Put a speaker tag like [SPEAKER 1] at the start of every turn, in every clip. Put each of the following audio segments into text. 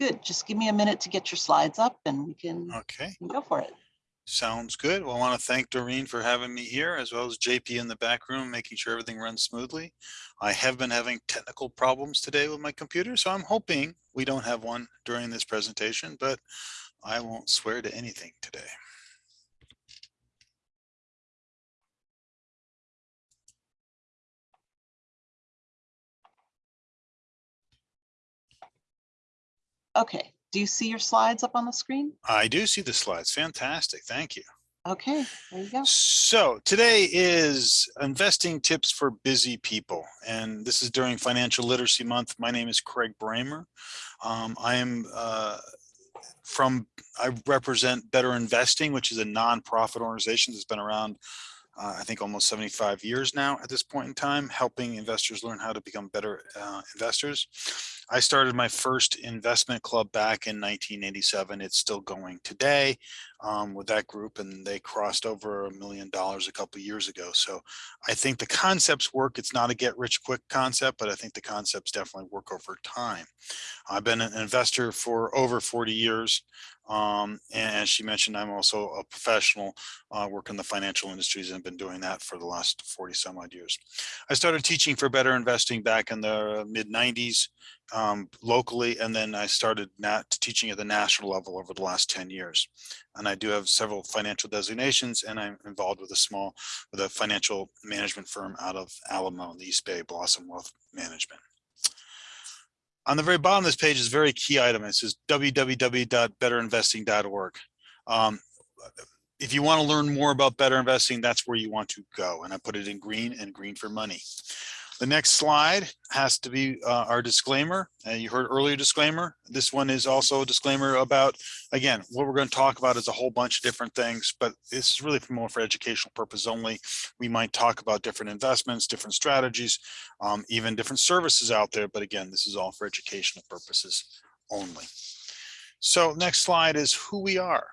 [SPEAKER 1] Good. Just give me a minute to get your slides up and we can
[SPEAKER 2] Okay,
[SPEAKER 1] go for it.
[SPEAKER 2] sounds good. Well, I want to thank Doreen for having me here as well as JP in the back room, making sure everything runs smoothly. I have been having technical problems today with my computer, so I'm hoping we don't have one during this presentation, but I won't swear to anything today.
[SPEAKER 1] Okay. Do you see your slides up on the screen?
[SPEAKER 2] I do see the slides. Fantastic. Thank you.
[SPEAKER 1] Okay, there you go.
[SPEAKER 2] So today is investing tips for busy people. And this is during Financial Literacy Month. My name is Craig Bramer. Um, I am uh, from, I represent Better Investing, which is a nonprofit organization that's been around, uh, I think almost 75 years now at this point in time, helping investors learn how to become better uh, investors. I started my first investment club back in 1987. It's still going today um, with that group and they crossed over a million dollars a couple years ago. So I think the concepts work. It's not a get rich quick concept, but I think the concepts definitely work over time. I've been an investor for over 40 years. Um, and as she mentioned, I'm also a professional, uh, work in the financial industries and been doing that for the last 40 some odd years. I started teaching for better investing back in the mid 90s um, locally, and then I started teaching at the national level over the last 10 years. And I do have several financial designations, and I'm involved with a small, with a financial management firm out of Alamo in the East Bay, Blossom Wealth Management. On the very bottom of this page is a very key item. It says www.betterinvesting.org. Um, if you want to learn more about better investing, that's where you want to go. And I put it in green and green for money. The next slide has to be uh, our disclaimer. Uh, you heard earlier disclaimer. This one is also a disclaimer about, again, what we're going to talk about is a whole bunch of different things, but this is really for more for educational purpose only. We might talk about different investments, different strategies, um, even different services out there. But again, this is all for educational purposes only. So next slide is who we are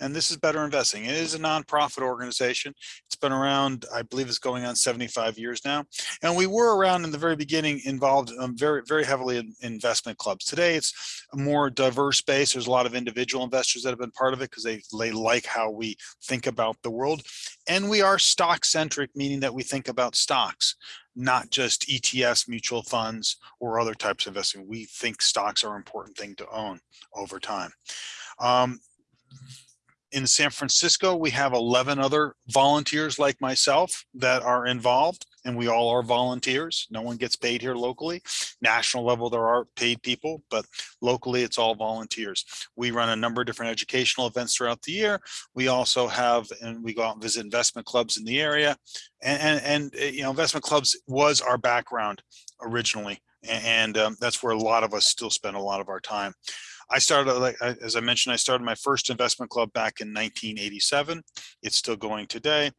[SPEAKER 2] and this is Better Investing. It is a nonprofit organization. It's been around, I believe it's going on 75 years now. And we were around in the very beginning involved um, very, very heavily in investment clubs. Today, it's a more diverse base. There's a lot of individual investors that have been part of it because they, they like how we think about the world. And we are stock centric, meaning that we think about stocks not just ETFs, mutual funds, or other types of investing. We think stocks are an important thing to own over time. Um, in San Francisco, we have 11 other volunteers like myself that are involved and we all are volunteers. No one gets paid here locally. National level, there are paid people, but locally it's all volunteers. We run a number of different educational events throughout the year. We also have, and we go out and visit investment clubs in the area. And, and, and you know, investment clubs was our background originally. And um, that's where a lot of us still spend a lot of our time. I started, like as I mentioned, I started my first investment club back in 1987. It's still going today.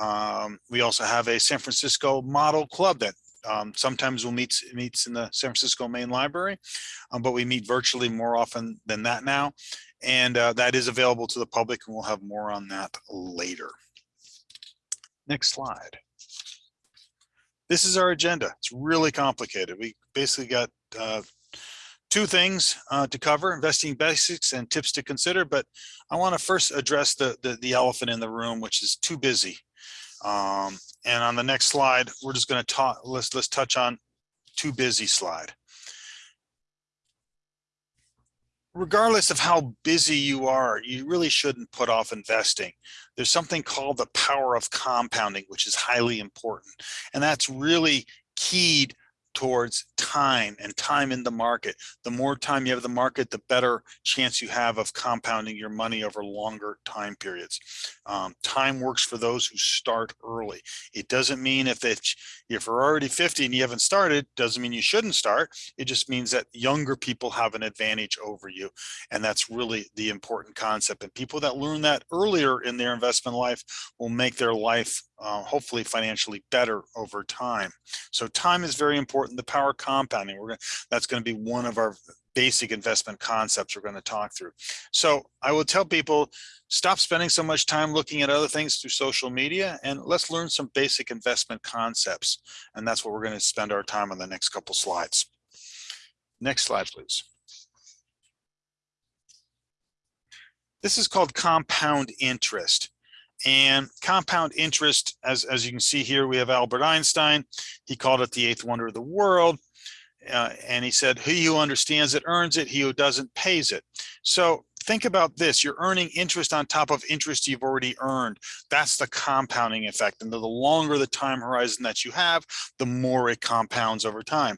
[SPEAKER 2] Um, we also have a San Francisco model club that um, sometimes we'll meet meets in the San Francisco main library, um, but we meet virtually more often than that now. And uh, that is available to the public and we'll have more on that later. Next slide. This is our agenda. It's really complicated. We basically got uh, two things uh, to cover, investing basics and tips to consider, but I want to first address the, the, the, elephant in the room, which is too busy. Um, and on the next slide, we're just going to talk, let's, let's touch on too busy slide. Regardless of how busy you are, you really shouldn't put off investing. There's something called the power of compounding, which is highly important. And that's really keyed towards time and time in the market. The more time you have the market, the better chance you have of compounding your money over longer time periods. Um, time works for those who start early. It doesn't mean if it's, if you're already 50 and you haven't started, doesn't mean you shouldn't start. It just means that younger people have an advantage over you. And that's really the important concept. And people that learn that earlier in their investment life will make their life uh, hopefully financially better over time. So time is very important. The power compounding, we're gonna, that's going to be one of our basic investment concepts we're going to talk through. So I will tell people, stop spending so much time looking at other things through social media and let's learn some basic investment concepts. And that's what we're going to spend our time on the next couple slides. Next slide, please. This is called compound interest. And compound interest, as, as you can see here, we have Albert Einstein. He called it the eighth wonder of the world. Uh, and he said, he who understands it earns it, he who doesn't pays it. So think about this, you're earning interest on top of interest you've already earned. That's the compounding effect. And the longer the time horizon that you have, the more it compounds over time.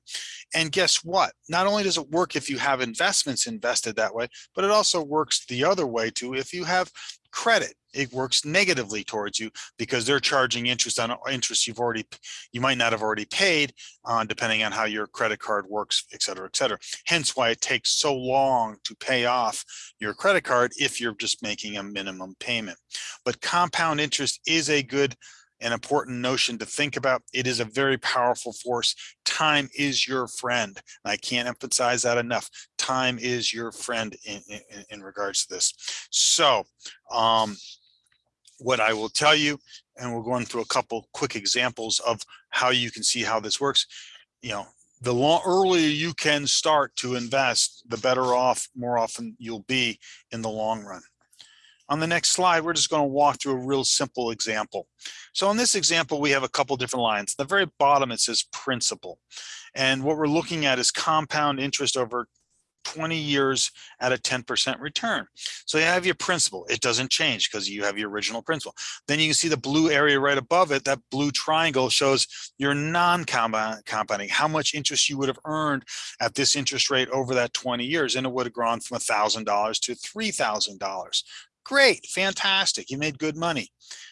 [SPEAKER 2] And guess what? Not only does it work if you have investments invested that way, but it also works the other way too. If you have credit, it works negatively towards you because they're charging interest on interest you've already, you might not have already paid, uh, depending on how your credit card works, et cetera, et cetera. Hence why it takes so long to pay off your credit card if you're just making a minimum payment. But compound interest is a good an important notion to think about. It is a very powerful force. Time is your friend. I can't emphasize that enough. Time is your friend in, in, in regards to this. So um, what I will tell you, and we're going through a couple quick examples of how you can see how this works. You know, the long, earlier you can start to invest, the better off more often you'll be in the long run. On the next slide, we're just going to walk through a real simple example. So in this example, we have a couple different lines. At the very bottom, it says principal. And what we're looking at is compound interest over 20 years at a 10% return. So you have your principal. It doesn't change because you have your original principal. Then you can see the blue area right above it. That blue triangle shows your non-compounding, how much interest you would have earned at this interest rate over that 20 years. And it would have grown from $1,000 to $3,000. Great, fantastic, you made good money.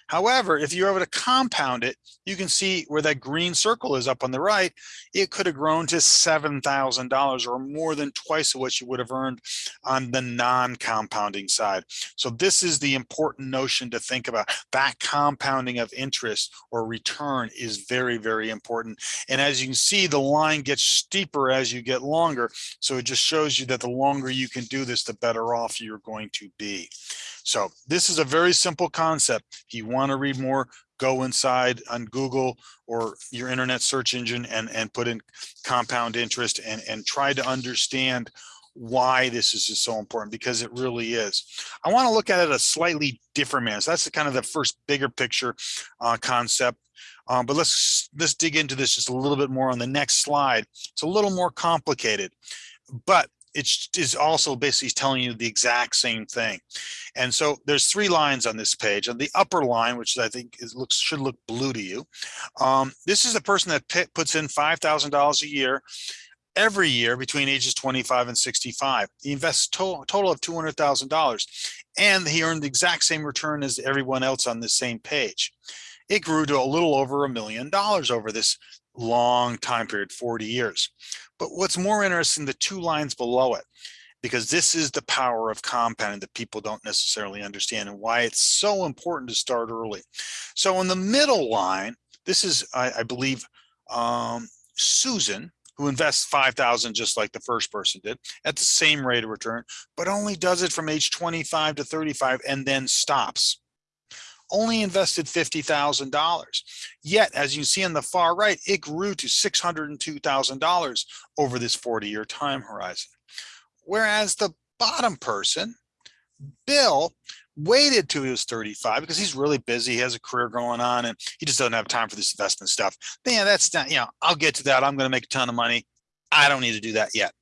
[SPEAKER 2] However, if you're able to compound it, you can see where that green circle is up on the right, it could have grown to $7,000 or more than twice of what you would have earned on the non-compounding side. So this is the important notion to think about. That compounding of interest or return is very, very important. And as you can see, the line gets steeper as you get longer. So it just shows you that the longer you can do this, the better off you're going to be. So this is a very simple concept. If you want to read more, go inside on Google or your internet search engine and, and put in compound interest and, and try to understand why this is just so important because it really is. I want to look at it a slightly different manner. So that's the kind of the first bigger picture uh, concept. Um, but let's let's dig into this just a little bit more on the next slide. It's a little more complicated, but it is also basically telling you the exact same thing. And so there's three lines on this page. On the upper line, which I think is, looks should look blue to you, um, this is the person that puts in $5,000 a year every year between ages 25 and 65. He invests to total of $200,000 and he earned the exact same return as everyone else on the same page. It grew to a little over a million dollars over this long time period, 40 years. But what's more interesting, the two lines below it, because this is the power of compounding that people don't necessarily understand and why it's so important to start early. So in the middle line, this is, I, I believe, um, Susan, who invests 5,000 just like the first person did at the same rate of return, but only does it from age 25 to 35 and then stops only invested $50,000. Yet, as you see on the far right, it grew to $602,000 over this 40 year time horizon. Whereas the bottom person, Bill, waited till he was 35 because he's really busy. He has a career going on and he just doesn't have time for this investment stuff. Man, that's not, you know, I'll get to that. I'm going to make a ton of money. I don't need to do that yet.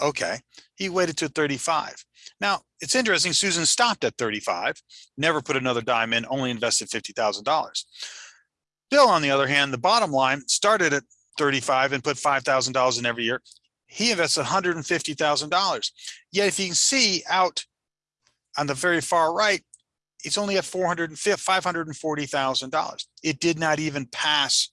[SPEAKER 2] Okay. He waited to 35. Now, it's interesting, Susan stopped at 35, never put another dime in, only invested $50,000. Bill, on the other hand, the bottom line started at 35 and put $5,000 in every year. He invested $150,000. Yet if you can see out on the very far right, it's only at $540,000. It did not even pass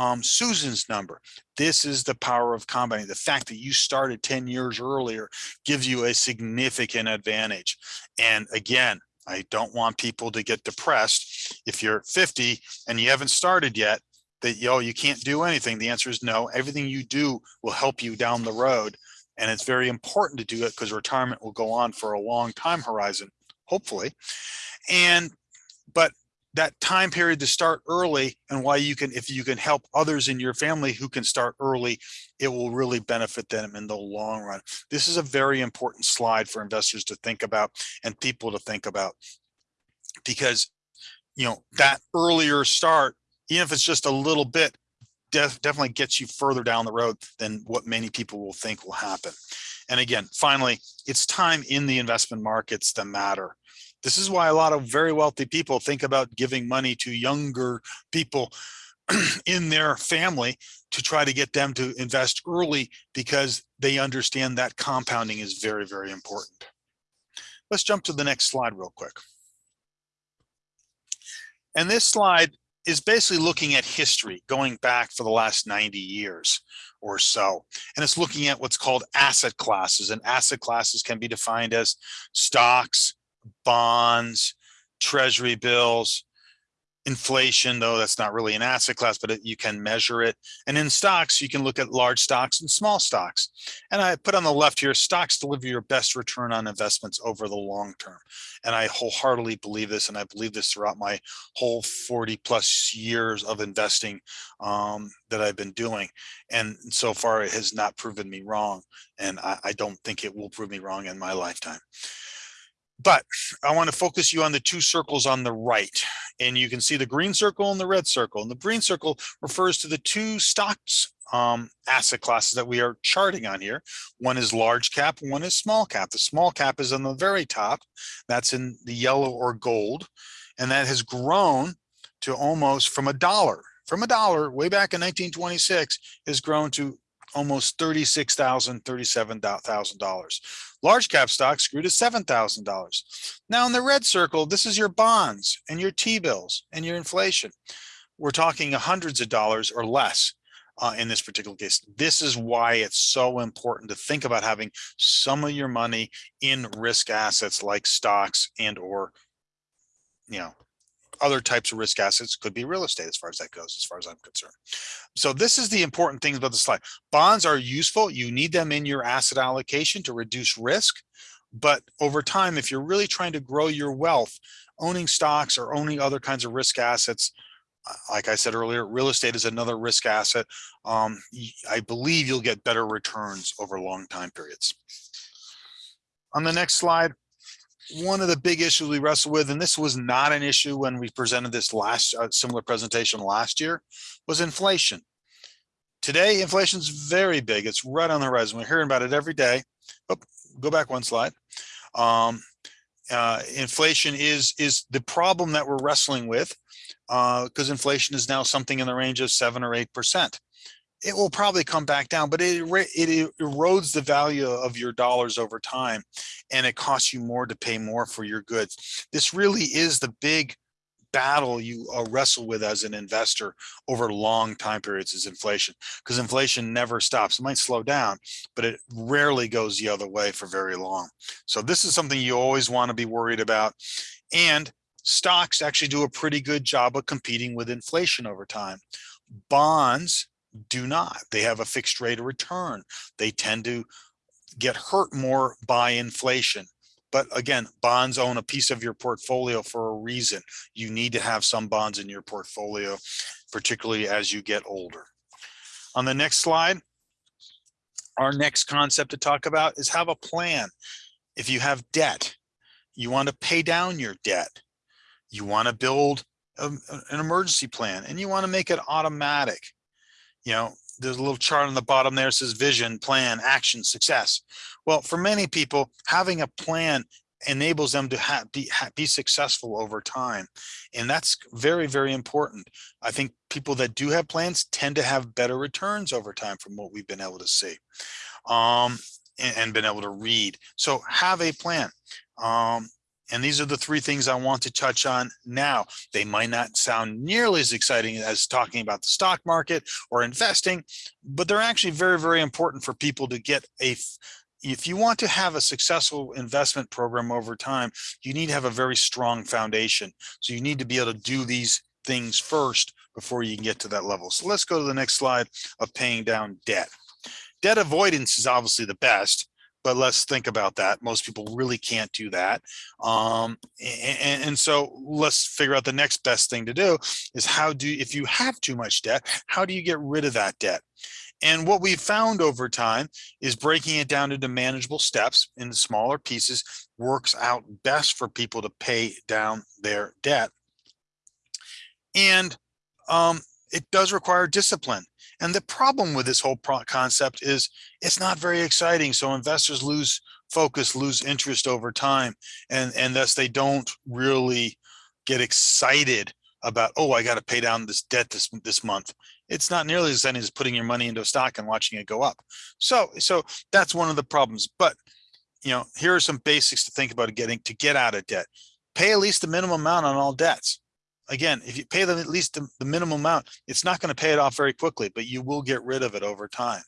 [SPEAKER 2] um, Susan's number. This is the power of combining. The fact that you started 10 years earlier gives you a significant advantage. And again, I don't want people to get depressed. If you're 50 and you haven't started yet, that yo, you can't do anything. The answer is no. Everything you do will help you down the road. And it's very important to do it because retirement will go on for a long time horizon, hopefully. And, but that time period to start early and why you can, if you can help others in your family who can start early, it will really benefit them in the long run. This is a very important slide for investors to think about and people to think about because, you know, that earlier start, even if it's just a little bit, def definitely gets you further down the road than what many people will think will happen. And again, finally, it's time in the investment markets that matter. This is why a lot of very wealthy people think about giving money to younger people in their family to try to get them to invest early because they understand that compounding is very, very important. Let's jump to the next slide real quick. And this slide is basically looking at history going back for the last 90 years or so. And it's looking at what's called asset classes and asset classes can be defined as stocks, bonds, treasury bills, inflation, though that's not really an asset class, but it, you can measure it. And in stocks, you can look at large stocks and small stocks. And I put on the left here, stocks deliver your best return on investments over the long term. And I wholeheartedly believe this, and I believe this throughout my whole 40 plus years of investing um, that I've been doing. And so far, it has not proven me wrong. And I, I don't think it will prove me wrong in my lifetime. But I want to focus you on the two circles on the right. And you can see the green circle and the red circle. And the green circle refers to the two stocks um, asset classes that we are charting on here. One is large cap, one is small cap. The small cap is on the very top. That's in the yellow or gold. And that has grown to almost from a dollar. From a dollar way back in 1926 has grown to almost $36,000, $37,000. Large cap stocks grew to $7,000. Now in the red circle, this is your bonds and your T-bills and your inflation. We're talking hundreds of dollars or less uh, in this particular case. This is why it's so important to think about having some of your money in risk assets like stocks and or, you know, other types of risk assets could be real estate as far as that goes, as far as I'm concerned. So this is the important thing about the slide. Bonds are useful. You need them in your asset allocation to reduce risk. But over time, if you're really trying to grow your wealth, owning stocks or owning other kinds of risk assets, uh, like I said earlier, real estate is another risk asset. Um, I believe you'll get better returns over long time periods. On the next slide, one of the big issues we wrestle with, and this was not an issue when we presented this last uh, similar presentation last year, was inflation. Today, inflation is very big. It's right on the horizon. We're hearing about it every day. Oh, go back one slide. Um, uh, inflation is is the problem that we're wrestling with because uh, inflation is now something in the range of seven or eight percent it will probably come back down, but it, it erodes the value of your dollars over time and it costs you more to pay more for your goods. This really is the big battle you uh, wrestle with as an investor over long time periods is inflation because inflation never stops. It might slow down, but it rarely goes the other way for very long. So this is something you always want to be worried about. And stocks actually do a pretty good job of competing with inflation over time. Bonds do not. They have a fixed rate of return. They tend to get hurt more by inflation. But again, bonds own a piece of your portfolio for a reason. You need to have some bonds in your portfolio, particularly as you get older. On the next slide, our next concept to talk about is have a plan. If you have debt, you want to pay down your debt. You want to build a, an emergency plan and you want to make it automatic you know, there's a little chart on the bottom there says vision, plan, action, success. Well, for many people, having a plan enables them to ha be, ha be successful over time. And that's very, very important. I think people that do have plans tend to have better returns over time from what we've been able to see um, and, and been able to read. So have a plan. Um, and these are the three things I want to touch on now. They might not sound nearly as exciting as talking about the stock market or investing, but they're actually very, very important for people to get a if you want to have a successful investment program over time, you need to have a very strong foundation. So you need to be able to do these things first before you can get to that level. So let's go to the next slide of paying down debt. Debt avoidance is obviously the best but let's think about that. Most people really can't do that. Um, and, and so let's figure out the next best thing to do is how do, if you have too much debt, how do you get rid of that debt? And what we've found over time is breaking it down into manageable steps in smaller pieces works out best for people to pay down their debt. And um, it does require discipline. And the problem with this whole concept is it's not very exciting. So investors lose focus, lose interest over time, and, and thus they don't really get excited about, oh, I got to pay down this debt this, this month. It's not nearly as exciting as putting your money into a stock and watching it go up. So, so that's one of the problems. But, you know, here are some basics to think about getting to get out of debt. Pay at least the minimum amount on all debts again, if you pay them at least the, the minimum amount, it's not going to pay it off very quickly, but you will get rid of it over time.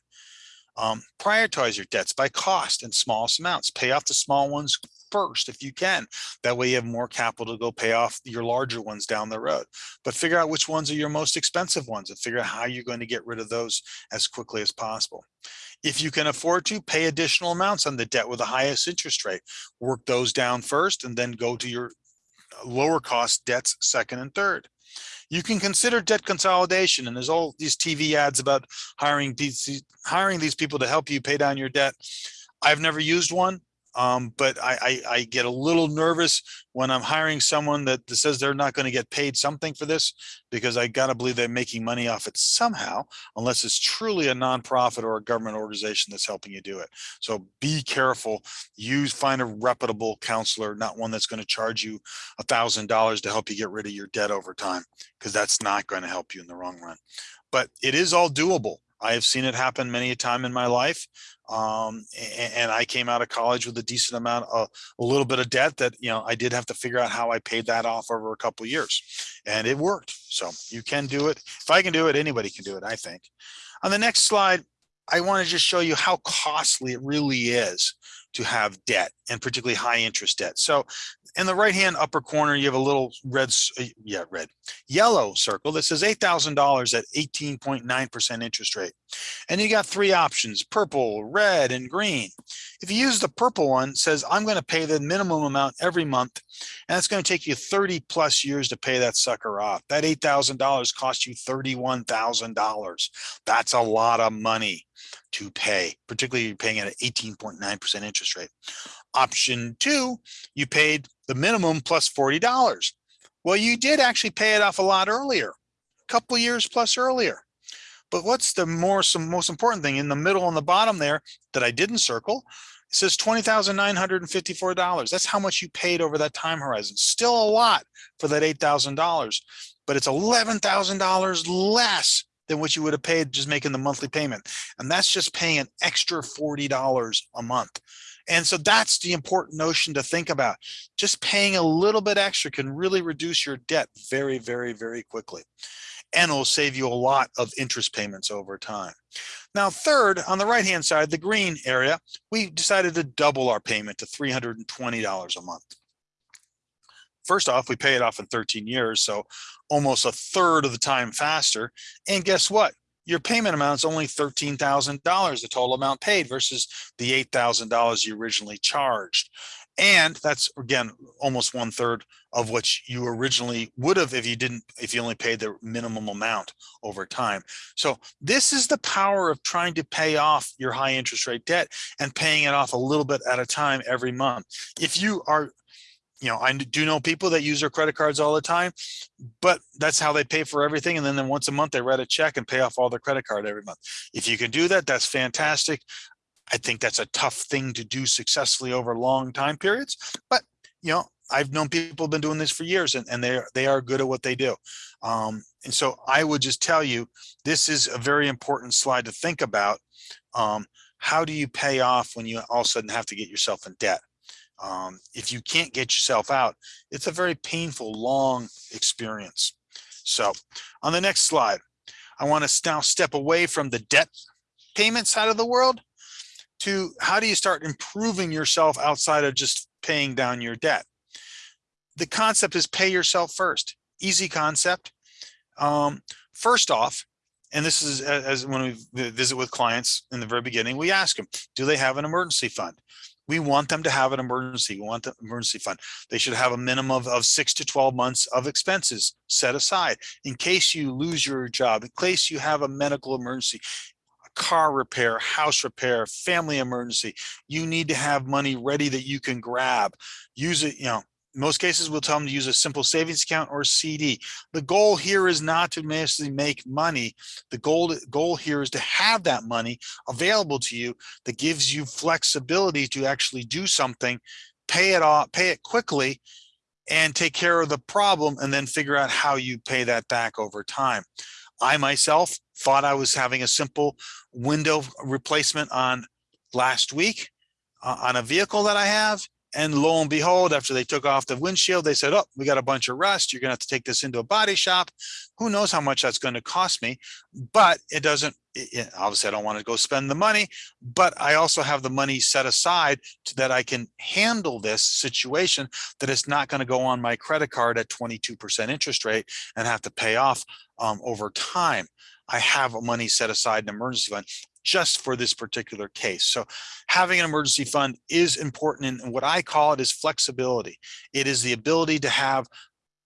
[SPEAKER 2] Um, prioritize your debts by cost in smallest amounts. Pay off the small ones first if you can. That way you have more capital to go pay off your larger ones down the road. But figure out which ones are your most expensive ones and figure out how you're going to get rid of those as quickly as possible. If you can afford to pay additional amounts on the debt with the highest interest rate, work those down first and then go to your lower cost debts second and third. You can consider debt consolidation and there's all these TV ads about hiring hiring these people to help you pay down your debt. I've never used one. Um, but I, I, I, get a little nervous when I'm hiring someone that says they're not going to get paid something for this because I got to believe they're making money off it somehow, unless it's truly a nonprofit or a government organization that's helping you do it. So be careful. Use find a reputable counselor, not one that's going to charge you a thousand dollars to help you get rid of your debt over time, because that's not going to help you in the long run. But it is all doable. I have seen it happen many a time in my life. Um, and, and, I came out of college with a decent amount of a little bit of debt that, you know, I did have to figure out how I paid that off over a couple of years and it worked. So you can do it. If I can do it, anybody can do it, I think. On the next slide, I want to just show you how costly it really is to have debt and particularly high interest debt. So in the right hand upper corner, you have a little red, uh, yeah, red, yellow circle that says $8,000 at 18.9% interest rate. And you got three options, purple, red, and green. If you use the purple one, says I'm going to pay the minimum amount every month, and it's going to take you 30 plus years to pay that sucker off. That $8,000 cost you $31,000. That's a lot of money to pay, particularly paying at an 18.9% interest rate. Option two, you paid the minimum plus $40. Well, you did actually pay it off a lot earlier, a couple years plus earlier. But what's the more some most important thing in the middle on the bottom there that I didn't circle? It says $20,954. That's how much you paid over that time horizon. Still a lot for that $8,000, but it's $11,000 less than what you would have paid just making the monthly payment. And that's just paying an extra $40 a month. And so that's the important notion to think about. Just paying a little bit extra can really reduce your debt very, very, very quickly. And it'll save you a lot of interest payments over time. Now, third, on the right-hand side, the green area, we decided to double our payment to $320 a month. First off, we pay it off in 13 years, so almost a third of the time faster. And guess what? your payment amount is only $13,000, the total amount paid versus the $8,000 you originally charged. And that's again, almost one third of what you originally would have if you didn't, if you only paid the minimum amount over time. So this is the power of trying to pay off your high interest rate debt and paying it off a little bit at a time every month. If you are you know, I do know people that use their credit cards all the time, but that's how they pay for everything. And then, then once a month, they write a check and pay off all their credit card every month. If you can do that, that's fantastic. I think that's a tough thing to do successfully over long time periods, but you know, I've known people have been doing this for years and, and they, are, they are good at what they do. Um, and so I would just tell you, this is a very important slide to think about. Um, how do you pay off when you all of a sudden have to get yourself in debt? Um, if you can't get yourself out, it's a very painful, long experience. So on the next slide, I want to now step away from the debt payment side of the world to how do you start improving yourself outside of just paying down your debt? The concept is pay yourself first. Easy concept. Um, first off, and this is as when we visit with clients in the very beginning, we ask them, do they have an emergency fund? We want them to have an emergency. We want the emergency fund. They should have a minimum of, of six to 12 months of expenses set aside in case you lose your job, in case you have a medical emergency, a car repair, house repair, family emergency. You need to have money ready that you can grab. Use it, you know, in most cases, we'll tell them to use a simple savings account or CD. The goal here is not to necessarily make money. The goal, goal here is to have that money available to you that gives you flexibility to actually do something, pay it off, pay it quickly, and take care of the problem and then figure out how you pay that back over time. I myself thought I was having a simple window replacement on last week uh, on a vehicle that I have. And lo and behold, after they took off the windshield, they said, oh, we got a bunch of rust. You're gonna have to take this into a body shop. Who knows how much that's gonna cost me? But it doesn't, it- obviously I don't wanna go spend the money, but I also have the money set aside so that I can handle this situation that it's not gonna go on my credit card at 22% interest rate and have to pay off um, over time. I have money set aside in emergency fund just for this particular case. So having an emergency fund is important and what I call it is flexibility. It is the ability to have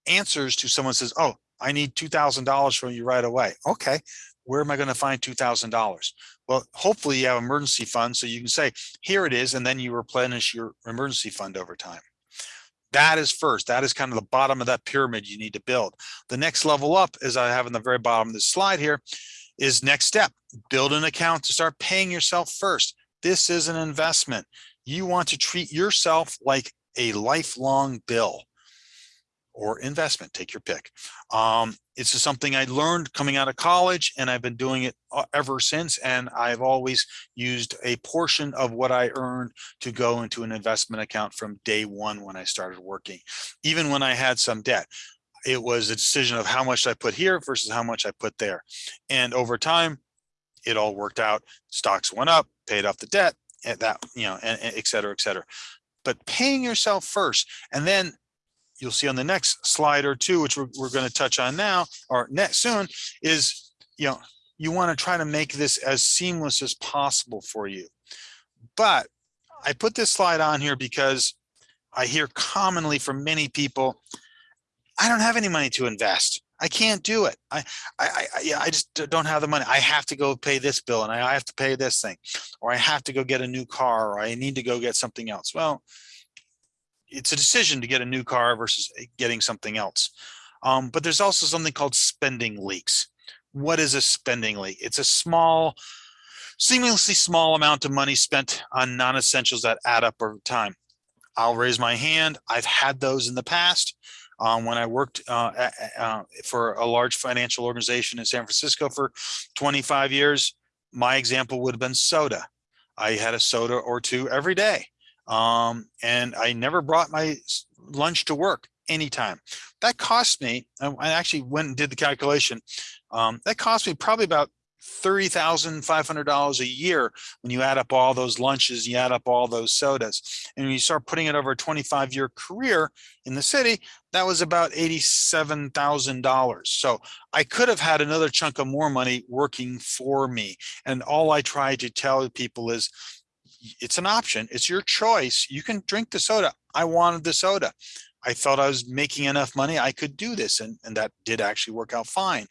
[SPEAKER 2] answers to someone says, oh, I need $2,000 from you right away. Okay, where am I going to find $2,000? Well, hopefully you have emergency fund so you can say, here it is, and then you replenish your emergency fund over time. That is first. That is kind of the bottom of that pyramid you need to build. The next level up, as I have in the very bottom of this slide here, is next step. Build an account to start paying yourself first. This is an investment. You want to treat yourself like a lifelong bill or investment, take your pick. Um, it's just something I learned coming out of college and I've been doing it uh, ever since. And I've always used a portion of what I earned to go into an investment account from day one when I started working. Even when I had some debt, it was a decision of how much I put here versus how much I put there. And over time, it all worked out. Stocks went up, paid off the debt, and that, you know, and, and et cetera, et cetera. But paying yourself first, and then you'll see on the next slide or two, which we're, we're going to touch on now or next soon, is you know you want to try to make this as seamless as possible for you. But I put this slide on here because I hear commonly from many people, I don't have any money to invest. I can't do it. I, I, I, yeah, I just don't have the money. I have to go pay this bill and I have to pay this thing, or I have to go get a new car, or I need to go get something else. Well, it's a decision to get a new car versus getting something else. Um, but there's also something called spending leaks. What is a spending leak? It's a small, seemingly small amount of money spent on non-essentials that add up over time. I'll raise my hand. I've had those in the past. Um, when I worked uh, uh, for a large financial organization in San Francisco for 25 years, my example would have been soda. I had a soda or two every day. Um, and I never brought my lunch to work anytime. That cost me, I actually went and did the calculation. Um, that cost me probably about $30,500 a year when you add up all those lunches, you add up all those sodas. And when you start putting it over a 25 year career in the city, that was about $87,000. So I could have had another chunk of more money working for me. And all I try to tell people is it's an option. It's your choice. You can drink the soda. I wanted the soda. I thought I was making enough money. I could do this. And, and that did actually work out fine.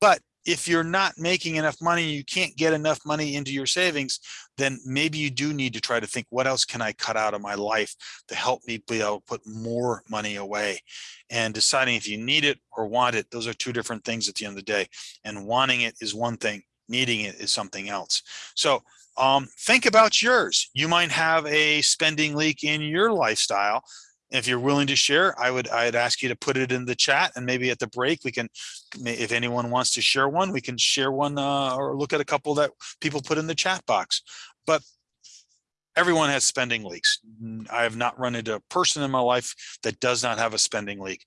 [SPEAKER 2] But if you're not making enough money, you can't get enough money into your savings, then maybe you do need to try to think, what else can I cut out of my life to help me be able to put more money away? And deciding if you need it or want it, those are two different things at the end of the day. And wanting it is one thing, needing it is something else. So um, think about yours. You might have a spending leak in your lifestyle. If you're willing to share, I would I'd ask you to put it in the chat and maybe at the break we can, if anyone wants to share one, we can share one uh, or look at a couple that people put in the chat box. But everyone has spending leaks. I have not run into a person in my life that does not have a spending leak.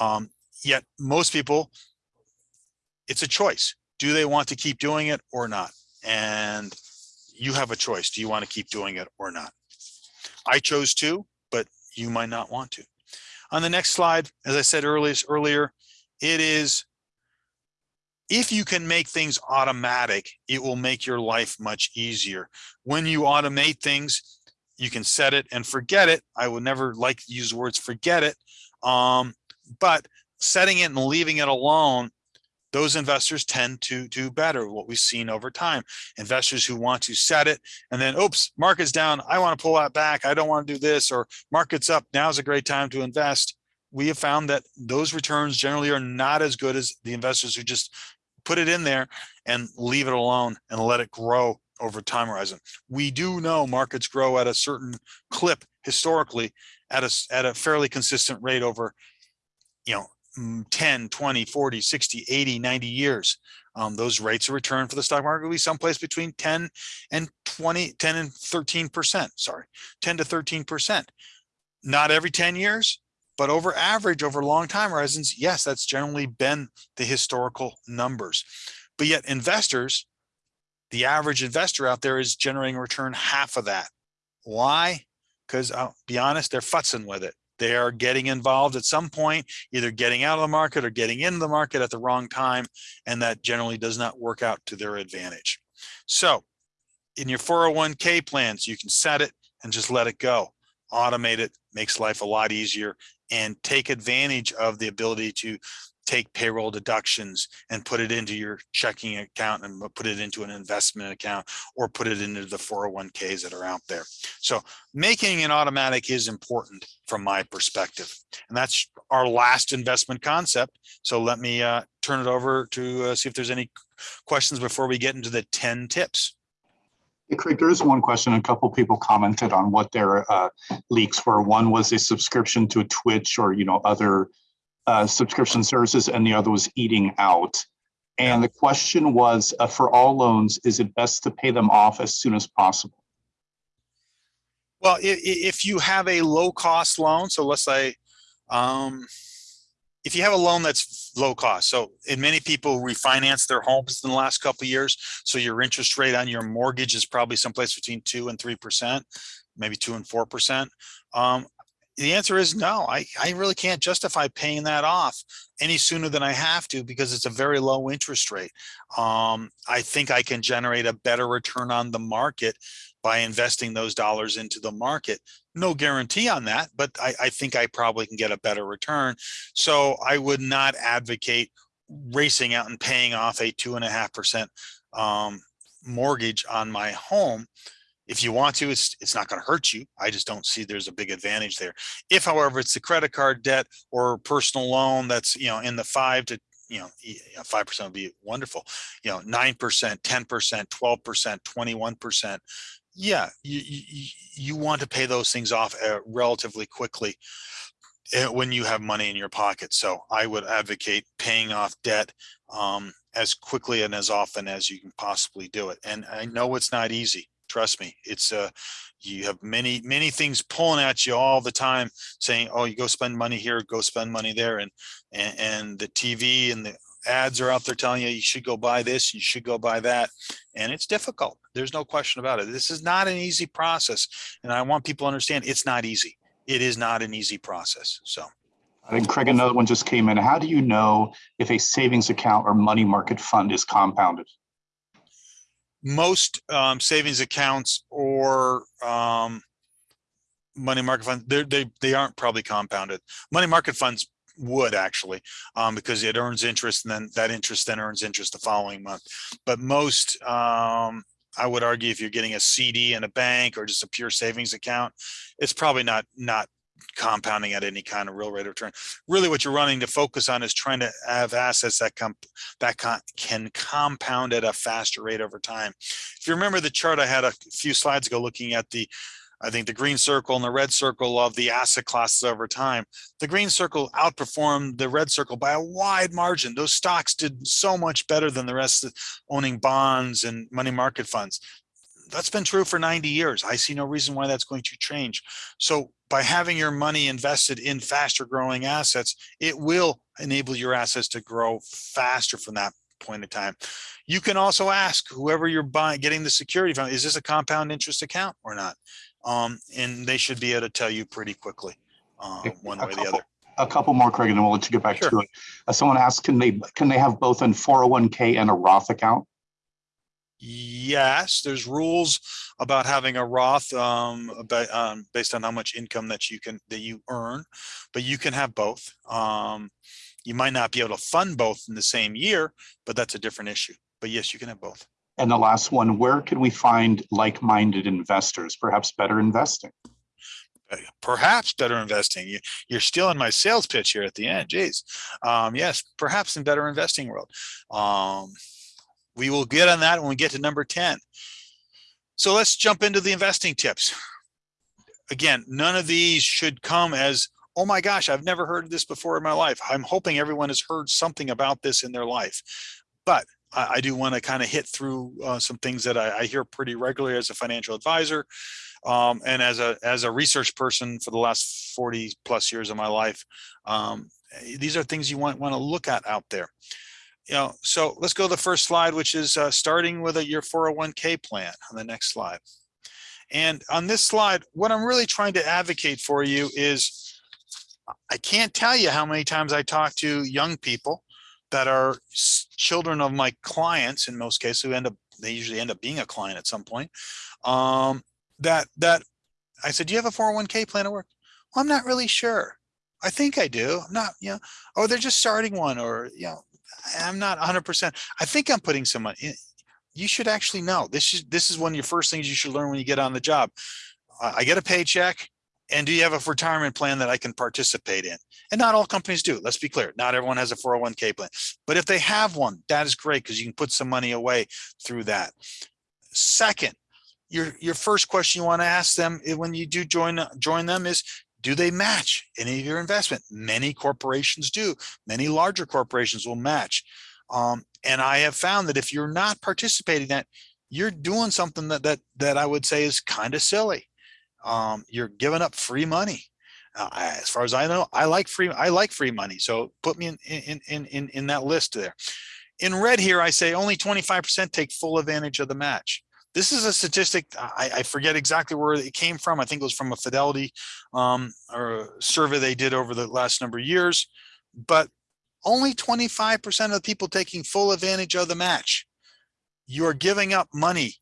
[SPEAKER 2] Um, yet most people, it's a choice. Do they want to keep doing it or not? And you have a choice. Do you want to keep doing it or not? I chose to, you might not want to. On the next slide, as I said earlier, it is if you can make things automatic, it will make your life much easier. When you automate things, you can set it and forget it. I would never like to use words forget it. Um, but setting it and leaving it alone, those investors tend to do better, what we've seen over time. Investors who want to set it and then, oops, market's down. I want to pull that back. I don't want to do this or market's up. Now's a great time to invest. We have found that those returns generally are not as good as the investors who just put it in there and leave it alone and let it grow over time horizon. We do know markets grow at a certain clip historically at a, at a fairly consistent rate over, you know, 10, 20, 40, 60, 80, 90 years. Um, those rates of return for the stock market will be someplace between 10 and 20, 10 and 13%, sorry, 10 to 13%. Not every 10 years, but over average, over long time horizons, yes, that's generally been the historical numbers. But yet investors, the average investor out there is generating return half of that. Why? Because I'll be honest, they're futzing with it. They are getting involved at some point, either getting out of the market or getting into the market at the wrong time. And that generally does not work out to their advantage. So in your 401k plans, you can set it and just let it go. Automate it, makes life a lot easier and take advantage of the ability to take payroll deductions and put it into your checking account and put it into an investment account or put it into the 401ks that are out there. So making it automatic is important from my perspective. And that's our last investment concept. So let me uh, turn it over to uh, see if there's any questions before we get into the 10 tips.
[SPEAKER 3] Craig, there is one question. A couple people commented on what their uh, leaks were. One was a subscription to Twitch or, you know, other uh, subscription services, and the other was eating out. And the question was, uh, for all loans, is it best to pay them off as soon as possible?
[SPEAKER 2] Well, if, you have a low cost loan, so let's say, um, if you have a loan that's low cost, so and many people refinance their homes in the last couple years, so your interest rate on your mortgage is probably someplace between two and three percent, maybe two and four percent. Um, the answer is no. I I really can't justify paying that off any sooner than I have to because it's a very low interest rate. Um, I think I can generate a better return on the market by investing those dollars into the market. No guarantee on that, but I, I, think I probably can get a better return. So I would not advocate racing out and paying off a two and a half percent um, mortgage on my home. If you want to, it's, it's not going to hurt you. I just don't see there's a big advantage there. If, however, it's the credit card debt or personal loan that's, you know, in the five to you know, five percent would be wonderful. You know, nine percent, ten percent, twelve percent, twenty-one percent yeah, you, you, you want to pay those things off uh, relatively quickly uh, when you have money in your pocket. So I would advocate paying off debt um, as quickly and as often as you can possibly do it. And I know it's not easy. Trust me, it's uh, you have many, many things pulling at you all the time saying, oh, you go spend money here, go spend money there. And, and, and the TV and the ads are out there telling you you should go buy this, you should go buy that. And it's difficult. There's no question about it. This is not an easy process. And I want people to understand it's not easy. It is not an easy process. So.
[SPEAKER 3] I think Craig, another one just came in. How do you know if a savings account or money market fund is compounded?
[SPEAKER 2] Most um, savings accounts or um, money market funds, they they aren't probably compounded. Money market funds would actually um, because it earns interest and then that interest then earns interest the following month. But most, um, I would argue if you're getting a CD in a bank or just a pure savings account, it's probably not not compounding at any kind of real rate of return. Really what you're running to focus on is trying to have assets that come that can compound at a faster rate over time. If you remember the chart I had a few slides ago looking at the I think the green circle and the red circle of the asset classes over time. The green circle outperformed the red circle by a wide margin. Those stocks did so much better than the rest of owning bonds and money market funds. That's been true for 90 years. I see no reason why that's going to change. So by having your money invested in faster growing assets, it will enable your assets to grow faster from that point in time. You can also ask whoever you're buying, getting the security from, is this a compound interest account or not? um, and they should be able to tell you pretty quickly, uh, one way or the other.
[SPEAKER 3] A couple more, Craig, and then we'll let you get back
[SPEAKER 2] Sure.
[SPEAKER 3] to it. Uh, Someone asked, can they, can they have both an 401k and a Roth account?
[SPEAKER 2] Yes, there's rules about having a Roth, um, um, based on how much income that you can, that you earn, but you can have both. Um, you might not be able to fund both in the same year, but that's a different issue. But yes, you can have both.
[SPEAKER 3] And the last one, where can we find like-minded investors, perhaps better investing?
[SPEAKER 2] Uh, Perhaps better investing. You, you're still in my sales pitch here at the end. Geez. Um, yes, perhaps in better investing world. Um, we will get on that when we get to number 10. So let's jump into the investing tips. Again, none of these should come as, oh my gosh, I've never heard of this before in my life. I'm hoping everyone has heard something about this in their life. But I, do want to kind of hit through uh, some things that I, I hear pretty regularly as a financial advisor. Um, and as a as a research person for the last 40 plus years of my life, um, these are things you want want to look at out there. You know, so let's go to the first slide, which is uh, starting with a, your 401k plan on the next slide. And on this slide, what I'm really trying to advocate for you is I can't tell you how many times I talk to young people that are children of my clients in most cases who end up they usually end up being a client at some point um, that that I said, do you have a 401k plan at work? Well, I'm not really sure. I think I do. I'm not, you know, or they're just starting one or, you know, I'm not 100%. I think I'm putting some money. in. You should actually know. This is this is one of your first things you should learn when you get on the job. I get a paycheck and do you have a retirement plan that I can participate in? And not all companies do. Let's be clear. Not everyone has a 401k plan. But if they have one, that is great because you can put some money away through that. Second, your your first question you want to ask them eh, when you do join join them is do they match any of your investment? Many corporations do. Many larger corporations will match. Um, and i have found that if you're not participating in that you're doing something that that that i would say is kind of silly. Um, you're giving up free money. Uh, as far as i know i like free i like free money so put me in in in in, in that list there. In red here i say only 25% take full advantage of the match this is a statistic I, I forget exactly where it came from i think it was from a fidelity um, or survey they did over the last number of years but only 25% of the people taking full advantage of the match. You're giving up money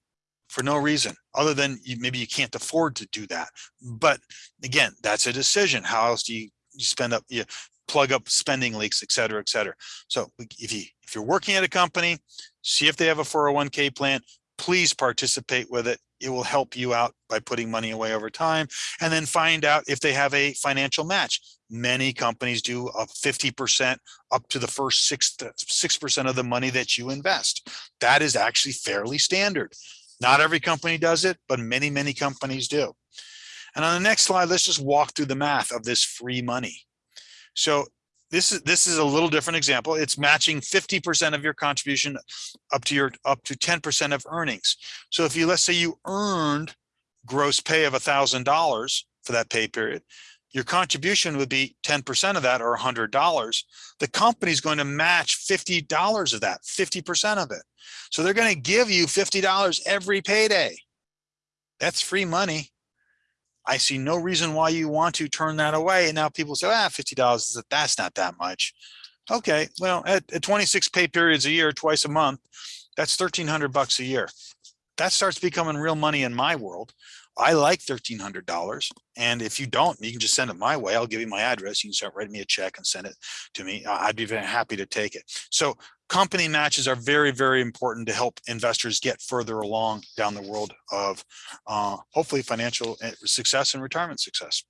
[SPEAKER 2] for no reason other than you, maybe you can't afford to do that. But again that's a decision how else do you, you spend up you plug up spending leaks et cetera et cetera. So if you if you're working at a company see if they have a 401k plan please participate with it. It will help you out by putting money away over time and then find out if they have a financial match. Many companies do a 50% up to the first six, 6% of the money that you invest. That is actually fairly standard. Not every company does it, but many, many companies do. And on the next slide, let's just walk through the math of this free money. So this is this is a little different example. It's matching 50% of your contribution up to your up to 10% of earnings. So if you let's say you earned gross pay of a thousand dollars for that pay period, your contribution would be 10% of that or $100. The company's going to match $50 of that, 50% of it. So they're going to give you $50 every payday. That's free money. I see no reason why you want to turn that away. And now people say, ah, $50 is that's not that much. Okay, well, at, at 26 pay periods a year, twice a month, that's 1300 bucks a year. That starts becoming real money in my world. I like $1,300. And if you don't, you can just send it my way. I'll give you my address. You can start writing me a check and send it to me. I'd be very happy to take it. So company matches are very, very important to help investors get further along down the world of uh, hopefully financial uh, success and retirement success.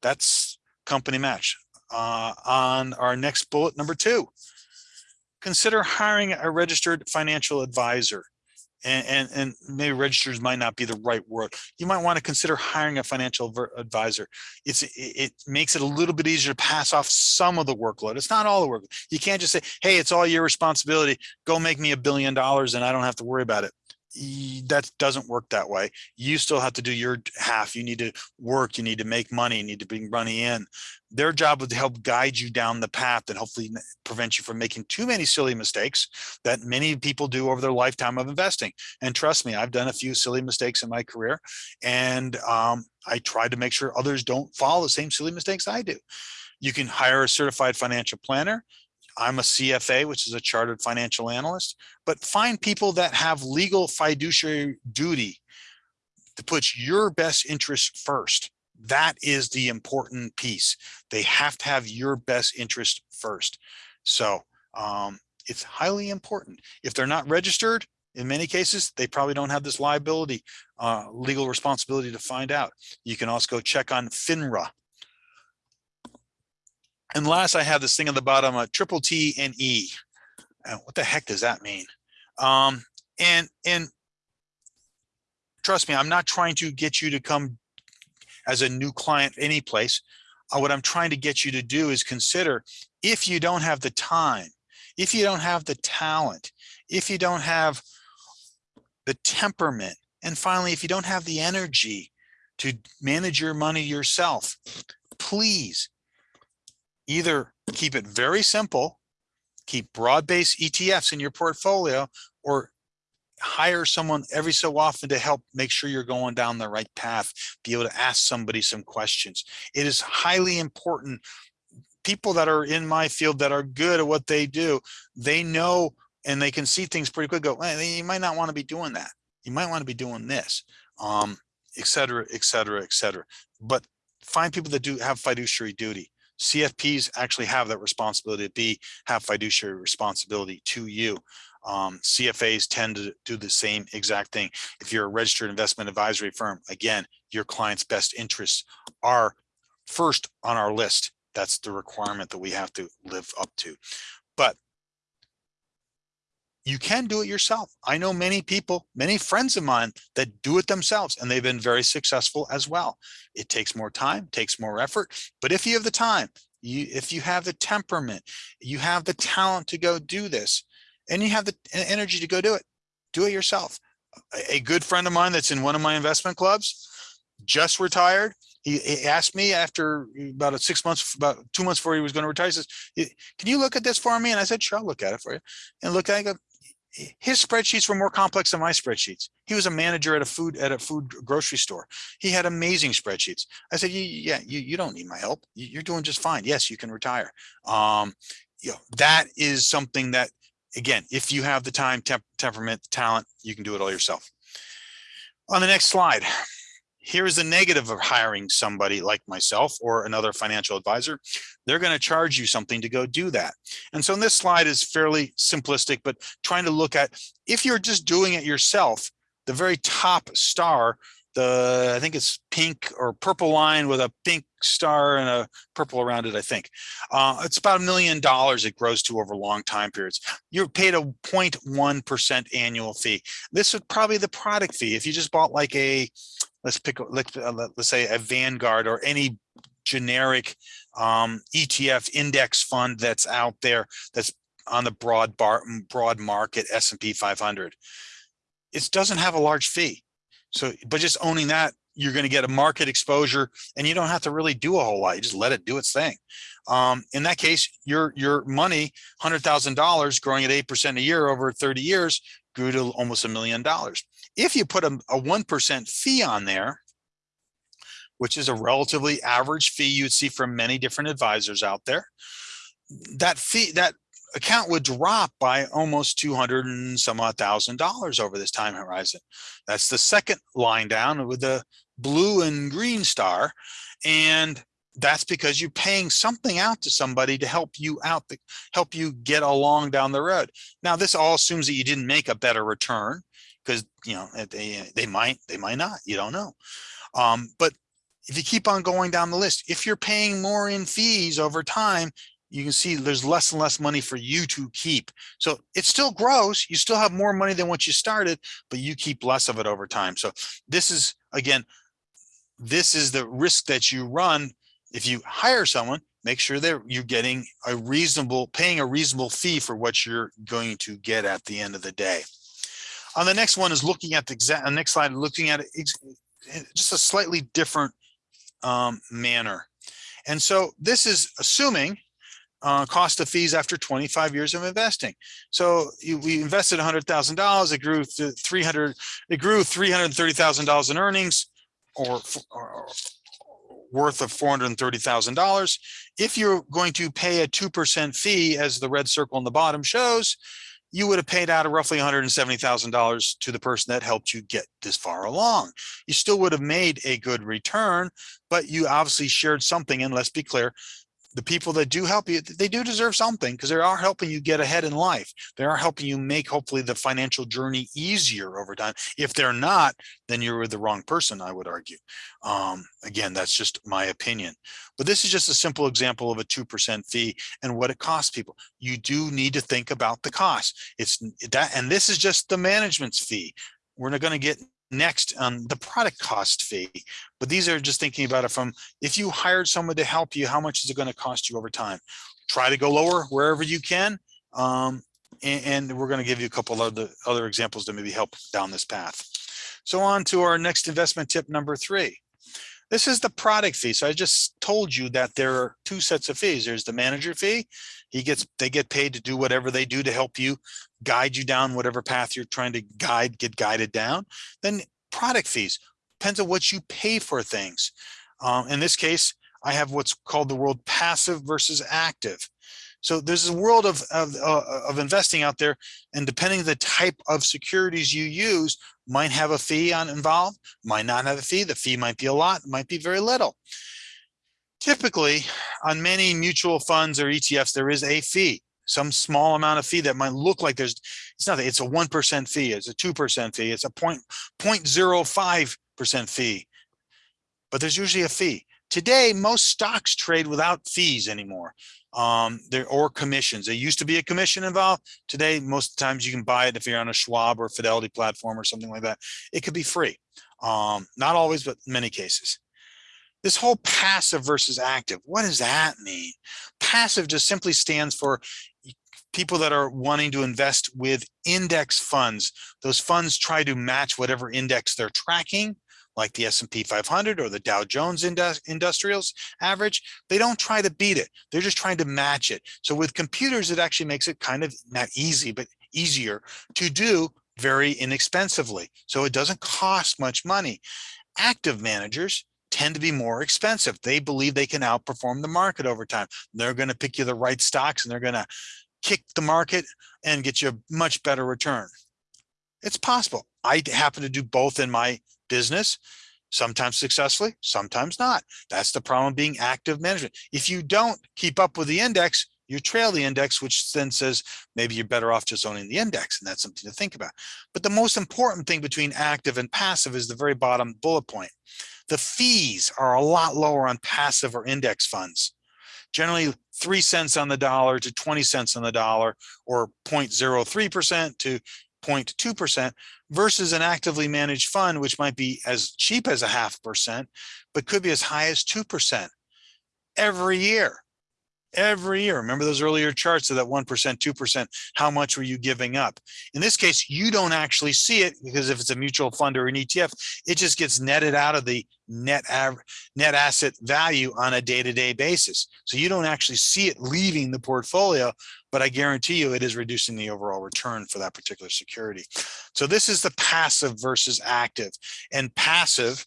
[SPEAKER 2] That's company match. Uh, on our next bullet, number two, consider hiring a registered financial advisor. And, and, and maybe registers might not be the right word. You might want to consider hiring a financial advisor. It's, it, it makes it a little bit easier to pass off some of the workload. It's not all the work. You can't just say, hey, it's all your responsibility. Go make me a billion dollars and I don't have to worry about it. That doesn't work that way. You still have to do your half. You need to work. You need to make money. You need to bring money in. Their job is to help guide you down the path and hopefully prevent you from making too many silly mistakes that many people do over their lifetime of investing. And trust me, I've done a few silly mistakes in my career, and um, I try to make sure others don't follow the same silly mistakes I do. You can hire a certified financial planner. I'm a CFA, which is a chartered financial analyst, but find people that have legal fiduciary duty to put your best interest first. That is the important piece. They have to have your best interest first. So um, it's highly important. If they're not registered, in many cases, they probably don't have this liability, uh, legal responsibility to find out. You can also go check on FINRA. And last, I have this thing on the bottom, a triple T and E. Uh, what the heck does that mean? Um, and and trust me, I'm not trying to get you to come as a new client any place. Uh, what I'm trying to get you to do is consider if you don't have the time, if you don't have the talent, if you don't have the temperament, and finally, if you don't have the energy to manage your money yourself, please either keep it very simple, keep broad-based ETFs in your portfolio, or hire someone every so often to help make sure you're going down the right path, be able to ask somebody some questions. It is highly important. People that are in my field that are good at what they do, they know and they can see things pretty quick, go, well, you might not want to be doing that. You might want to be doing this, um, et cetera, et cetera, et cetera. But find people that do have fiduciary duty. CFPs actually have that responsibility to be, have fiduciary responsibility to you. Um, CFAs tend to do the same exact thing. If you're a registered investment advisory firm, again, your client's best interests are first on our list. That's the requirement that we have to live up to. But you can do it yourself. I know many people, many friends of mine that do it themselves and they've been very successful as well. It takes more time, takes more effort, but if you have the time, you if you have the temperament, you have the talent to go do this and you have the energy to go do it, do it yourself. A good friend of mine that's in one of my investment clubs just retired. He, asked me after uh, about a six months, about two months before he was going to retire, he says, can you look at this for me? And I said, sure, I'll look at it for you. And look, I go, his spreadsheets were more complex than my spreadsheets. He was a manager at a food at a food grocery store. He had amazing spreadsheets. I said, yeah, you, you don't need my help. You're doing just fine. Yes, you can retire. Um, you know, that is something that, again, if you have the time, temp temperament, talent, you can do it all yourself. On the next slide, here is the negative of hiring somebody like myself or another financial advisor. They're going to charge you something to go do that. And so in this slide is fairly simplistic, but trying to look at if you're just doing it yourself, the very top star, the I think it's pink or purple line with a pink star and a purple around it, I think. Uh, it's about a million dollars it grows to over long time periods. You're paid a 0.1% annual fee. This would probably the product fee. If you just bought like a let's pick let's, uh, let's say a Vanguard or any generic um, ETF index fund that's out there that's on the broad bar broad market S&P 500. It doesn't have a large fee. So, but just owning that, you're going to get a market exposure and you don't have to really do a whole lot. You just let it do its thing. Um, in that case, your your money, $100,000 growing at 8% a year over 30 years grew to almost a million dollars. If you put a, a 1% fee on there, which is a relatively average fee you'd see from many different advisors out there, that fee, that account would drop by almost 200 and some odd thousand dollars over this time horizon. That's the second line down with the blue and green star. And that's because you're paying something out to somebody to help you out, to help you get along down the road. Now, this all assumes that you didn't make a better return because, you know, they, they might, they might not, you don't know. Um, but if you keep on going down the list, if you're paying more in fees over time, you can see there's less and less money for you to keep. So it still grows. You still have more money than what you started, but you keep less of it over time. So this is, again, this is the risk that you run if you hire someone, make sure that you're getting a reasonable, paying a reasonable fee for what you're going to get at the end of the day. On the next one is looking at the exact, next slide, looking at it, just a slightly different um, manner. And so this is assuming uh, cost of fees after 25 years of investing. So you, we invested $100,000, it grew to 300, it grew $330,000 in earnings or, or worth of four hundred and thirty thousand dollars. If you're going to pay a two percent fee, as the red circle on the bottom shows, you would have paid out of roughly one hundred and seventy thousand dollars to the person that helped you get this far along. You still would have made a good return, but you obviously shared something. And let's be clear, the people that do help you, they do deserve something because they are helping you get ahead in life. They are helping you make hopefully the financial journey easier over time. If they're not, then you're with the wrong person, I would argue. Um, again, that's just my opinion. But this is just a simple example of a 2% fee and what it costs people. You do need to think about the cost. It's that, and this is just the management's fee. We're not going to get next on the product cost fee. But these are just thinking about it from if you hired someone to help you, how much is it going to cost you over time? Try to go lower wherever you can. Um, and, and we're going to give you a couple of other, other examples to maybe help down this path. So on to our next investment tip number three. This is the product fee. So I just told you that there are two sets of fees. There's the manager fee. He gets, they get paid to do whatever they do to help you guide you down whatever path you're trying to guide, get guided down. Then product fees depends on what you pay for things. Um, in this case, I have what's called the world passive versus active. So there's a world of, of, uh, of investing out there and depending the type of securities you use might have a fee on involved, might not have a fee. The fee might be a lot, might be very little. Typically on many mutual funds or ETFs, there is a fee, some small amount of fee that might look like there's, it's nothing. It's a 1% fee. It's a 2% fee. It's a point, 0.05% fee, but there's usually a fee. Today, most stocks trade without fees anymore um there or commissions there used to be a commission involved today most times you can buy it if you're on a schwab or fidelity platform or something like that it could be free um not always but many cases this whole passive versus active what does that mean passive just simply stands for people that are wanting to invest with index funds those funds try to match whatever index they're tracking like the S&P 500 or the Dow Jones Industrials average, they don't try to beat it. They're just trying to match it. So with computers, it actually makes it kind of not easy, but easier to do very inexpensively. So it doesn't cost much money. Active managers tend to be more expensive. They believe they can outperform the market over time. They're going to pick you the right stocks and they're going to kick the market and get you a much better return. It's possible. I happen to do both in my business, sometimes successfully, sometimes not. That's the problem being active management. If you don't keep up with the index, you trail the index, which then says maybe you're better off just owning the index. And that's something to think about. But the most important thing between active and passive is the very bottom bullet point. The fees are a lot lower on passive or index funds generally three cents on the dollar to 20 cents on the dollar or 0.03% to 0.2% versus an actively managed fund, which might be as cheap as a half percent, but could be as high as 2% every year. Every year. Remember those earlier charts of that 1%, 2%, how much were you giving up? In this case, you don't actually see it because if it's a mutual fund or an ETF, it just gets netted out of the net net asset value on a day-to-day -day basis. So you don't actually see it leaving the portfolio, but I guarantee you it is reducing the overall return for that particular security. So this is the passive versus active and passive,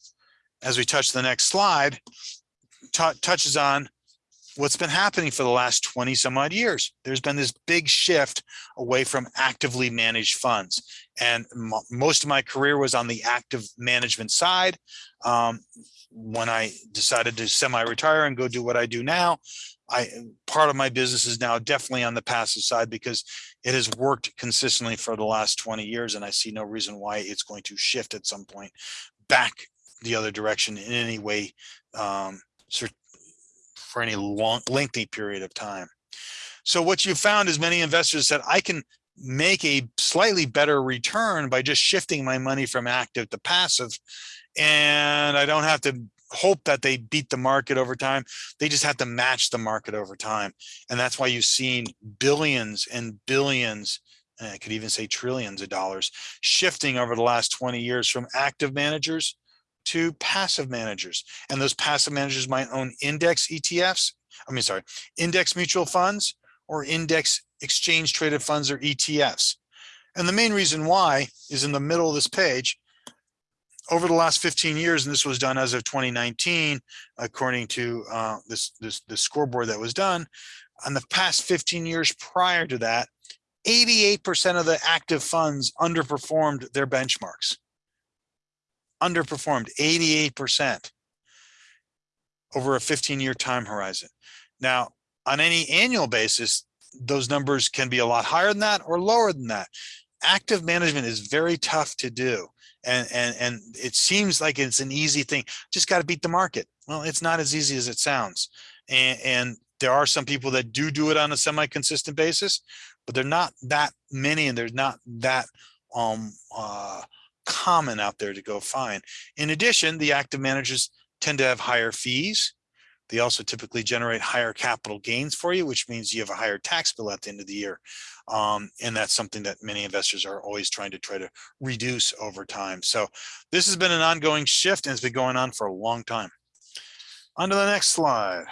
[SPEAKER 2] as we touch the next slide, touches on what's been happening for the last 20 some odd years. There's been this big shift away from actively managed funds. And most of my career was on the active management side. Um, when I decided to semi-retire and go do what I do now, I part of my business is now definitely on the passive side because it has worked consistently for the last 20 years and I see no reason why it's going to shift at some point back the other direction in any way um, for any long lengthy period of time. So what you found is many investors said, I can make a slightly better return by just shifting my money from active to passive. And I don't have to hope that they beat the market over time. They just have to match the market over time. And that's why you've seen billions and billions, and I could even say trillions of dollars shifting over the last 20 years from active managers to passive managers. And those passive managers might own index ETFs, I mean, sorry, index mutual funds or index exchange traded funds or ETFs. And the main reason why is in the middle of this page, over the last 15 years, and this was done as of 2019, according to uh, this, this, the scoreboard that was done, on the past 15 years prior to that, 88% of the active funds underperformed their benchmarks. Underperformed 88% over a 15 year time horizon. Now, on any annual basis, those numbers can be a lot higher than that or lower than that. Active management is very tough to do. And, and, and it seems like it's an easy thing. Just got to beat the market. Well, it's not as easy as it sounds. And, and there are some people that do do it on a semi-consistent basis, but they're not that many and there's not that um, uh, common out there to go find. In addition, the active managers tend to have higher fees. They also typically generate higher capital gains for you, which means you have a higher tax bill at the end of the year. Um, and that's something that many investors are always trying to try to reduce over time. So this has been an ongoing shift and it's been going on for a long time. On to the next slide.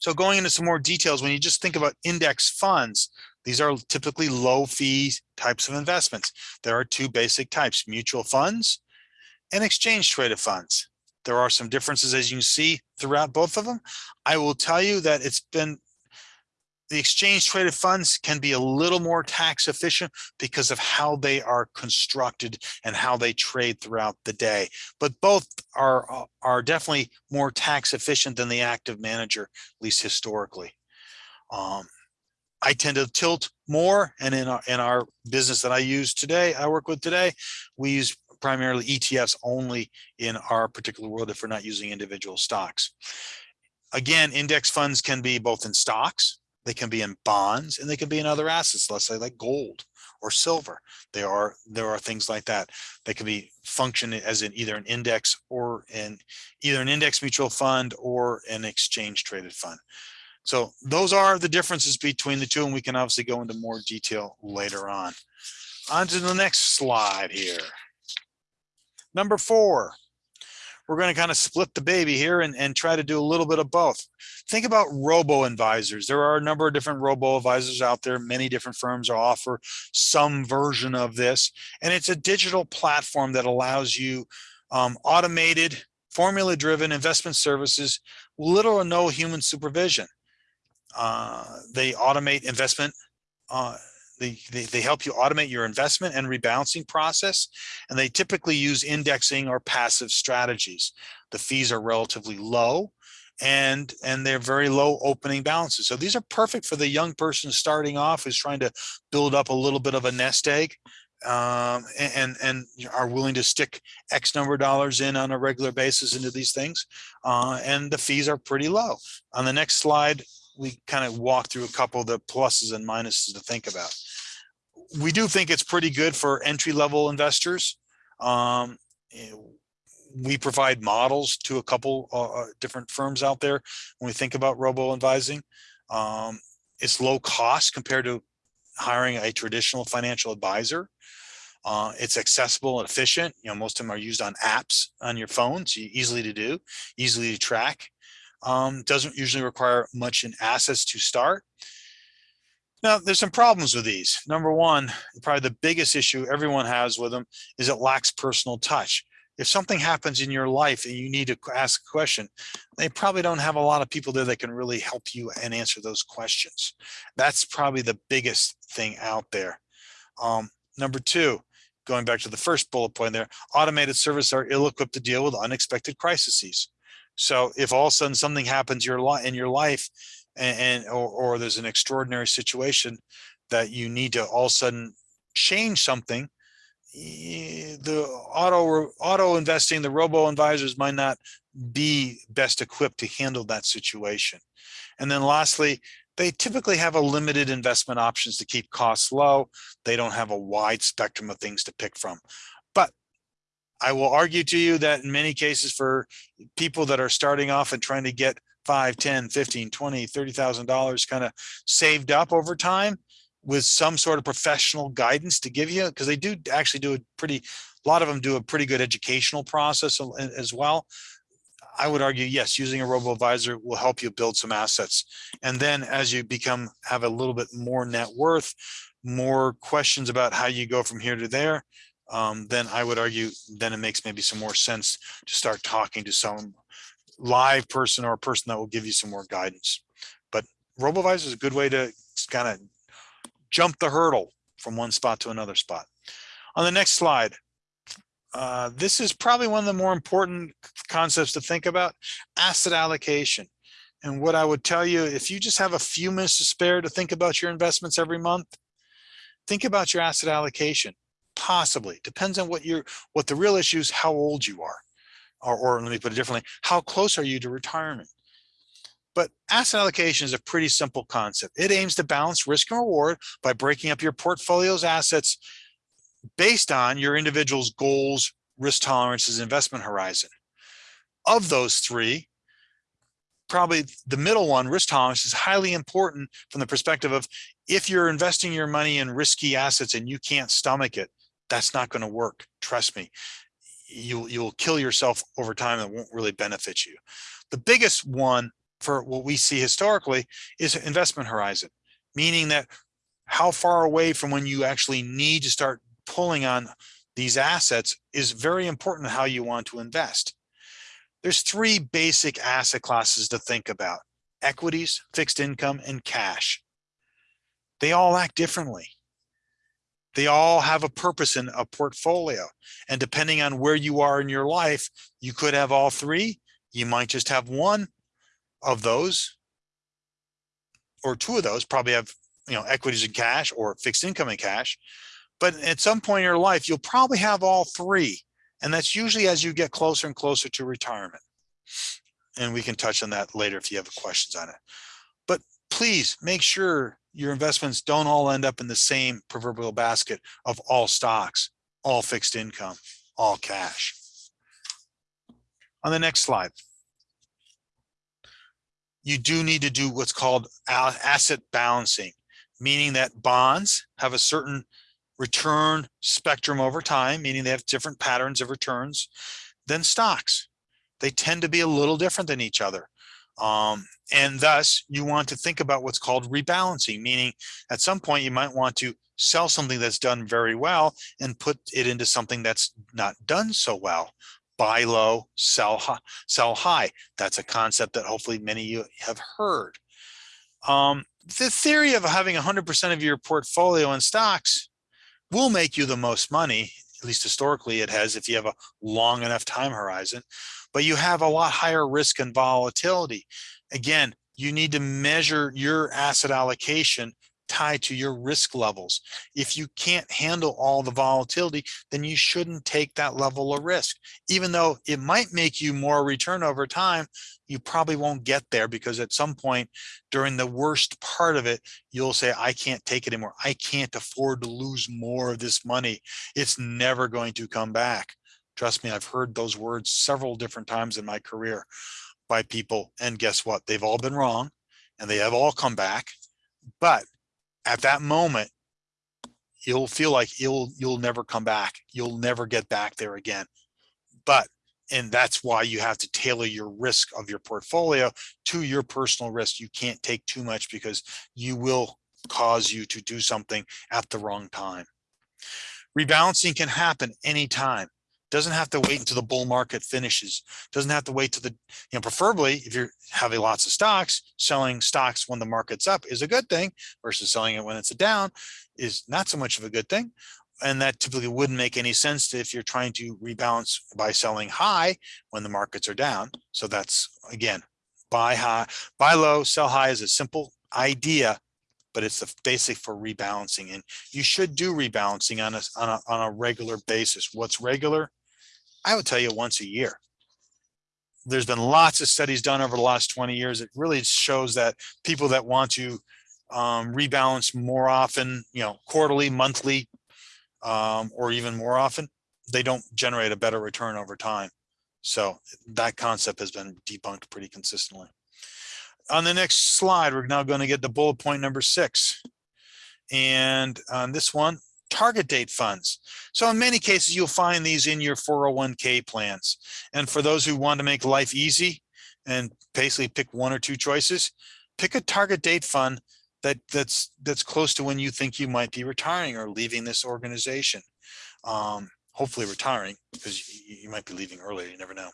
[SPEAKER 2] So going into some more details, when you just think about index funds, these are typically low fee types of investments. There are two basic types, mutual funds and exchange traded funds. There are some differences as you see throughout both of them. I will tell you that it's been the exchange traded funds can be a little more tax efficient because of how they are constructed and how they trade throughout the day. But both are, are definitely more tax efficient than the active manager, at least historically. Um, I tend to tilt more and in our, in our business that I use today, I work with today, we use primarily ETFs only in our particular world if we're not using individual stocks. Again, index funds can be both in stocks, they can be in bonds, and they can be in other assets, let's say like gold or silver. There are there are things like that. They can be function as in either an index or in either an index mutual fund or an exchange traded fund. So those are the differences between the two, and we can obviously go into more detail later on. On to the next slide here. Number four, we're going to kind of split the baby here and, and try to do a little bit of both. Think about robo advisors. There are a number of different robo advisors out there. Many different firms offer some version of this. And it's a digital platform that allows you um, automated, formula driven investment services, little or no human supervision. Uh, they automate investment uh, they, they, they help you automate your investment and rebalancing process, and they typically use indexing or passive strategies. The fees are relatively low and and they're very low opening balances. So these are perfect for the young person starting off who's trying to build up a little bit of a nest egg um, and and are willing to stick X number of dollars in on a regular basis into these things. Uh, and the fees are pretty low. On the next slide, we kind of walk through a couple of the pluses and minuses to think about we do think it's pretty good for entry level investors. Um, eh, we provide models to a couple uh, uh, different firms out there when we think about robo advising. Um, it's low cost compared to hiring a traditional financial advisor. Uh, it's accessible and efficient. You know, most of them are used on apps on your phone, so easily to do, easily to track. Um, doesn't usually require much in assets to start. Now, there's some problems with these. Number one, probably the biggest issue everyone has with them is it lacks personal touch. If something happens in your life and you need to ask a question, they probably don't have a lot of people there that can really help you and answer those questions. That's probably the biggest thing out there. Um, number two, going back to the first bullet point there, automated services are ill-equipped to deal with unexpected crises. So if all of a sudden something happens your in your life and, and or, or there's an extraordinary situation that you need to all of a sudden change something, the auto auto investing, the robo advisors might not be best equipped to handle that situation. And then lastly, they typically have a limited investment options to keep costs low. They don't have a wide spectrum of things to pick from. But I will argue to you that in many cases for people that are starting off and trying to get 5, 10, 15, 20, $30,000 kind of saved up over time with some sort of professional guidance to give you, because they do actually do a pretty, a lot of them do a pretty good educational process as well. I would argue, yes, using a robo advisor will help you build some assets. And then as you become, have a little bit more net worth, more questions about how you go from here to there, um, then I would argue then it makes maybe some more sense to start talking to some live person or a person that will give you some more guidance. But RoboVisor is a good way to kind of jump the hurdle from one spot to another spot. On the next slide, uh, this is probably one of the more important concepts to think about, asset allocation. And what I would tell you, if you just have a few minutes to spare to think about your investments every month, think about your asset allocation. Possibly, depends on what you're, what the real issue is, how old you are. Or, or let me put it differently, how close are you to retirement? But asset allocation is a pretty simple concept. It aims to balance risk and reward by breaking up your portfolio's assets based on your individual's goals, risk tolerances, investment horizon. Of those three, probably the middle one, risk tolerance, is highly important from the perspective of if you're investing your money in risky assets and you can't stomach it, that's not going to work. Trust me, you'll, you'll kill yourself over time It won't really benefit you. The biggest one for what we see historically is investment horizon, meaning that how far away from when you actually need to start pulling on these assets is very important how you want to invest. There's three basic asset classes to think about, equities, fixed income, and cash. They all act differently. They all have a purpose in a portfolio. And depending on where you are in your life, you could have all three. You might just have one of those or two of those probably have you know equities and cash or fixed income and cash but at some point in your life you'll probably have all three and that's usually as you get closer and closer to retirement and we can touch on that later if you have questions on it but please make sure your investments don't all end up in the same proverbial basket of all stocks all fixed income all cash on the next slide you do need to do what's called asset balancing, meaning that bonds have a certain return spectrum over time, meaning they have different patterns of returns than stocks. They tend to be a little different than each other. Um, and thus you want to think about what's called rebalancing, meaning at some point you might want to sell something that's done very well and put it into something that's not done so well buy low, sell high, sell high. That's a concept that hopefully many of you have heard. Um, the theory of having 100% of your portfolio in stocks will make you the most money, at least historically it has if you have a long enough time horizon, but you have a lot higher risk and volatility. Again, you need to measure your asset allocation tied to your risk levels. If you can't handle all the volatility, then you shouldn't take that level of risk. Even though it might make you more return over time, you probably won't get there because at some point during the worst part of it, you'll say, I can't take it anymore. I can't afford to lose more of this money. It's never going to come back. Trust me, I've heard those words several different times in my career by people. And guess what? They've all been wrong and they have all come back. But at that moment, you'll feel like you'll you'll never come back. You'll never get back there again. But and that's why you have to tailor your risk of your portfolio to your personal risk. You can't take too much because you will cause you to do something at the wrong time. Rebalancing can happen anytime. Doesn't have to wait until the bull market finishes. Doesn't have to wait to the, you know, preferably if you're having lots of stocks, selling stocks when the market's up is a good thing versus selling it when it's a down is not so much of a good thing. And that typically wouldn't make any sense if you're trying to rebalance by selling high when the markets are down. So that's again, buy high, buy low, sell high is a simple idea but it's the basic for rebalancing and you should do rebalancing on a, on a, on a regular basis. What's regular? I would tell you once a year. There's been lots of studies done over the last 20 years. It really shows that people that want to um, rebalance more often, you know, quarterly, monthly, um, or even more often, they don't generate a better return over time. So that concept has been debunked pretty consistently. On the next slide, we're now going to get the bullet point number six. And on this one, target date funds. So in many cases, you'll find these in your 401k plans. And for those who want to make life easy and basically pick one or two choices, pick a target date fund that that's that's close to when you think you might be retiring or leaving this organization. Um, hopefully retiring because you, you might be leaving earlier. You never know.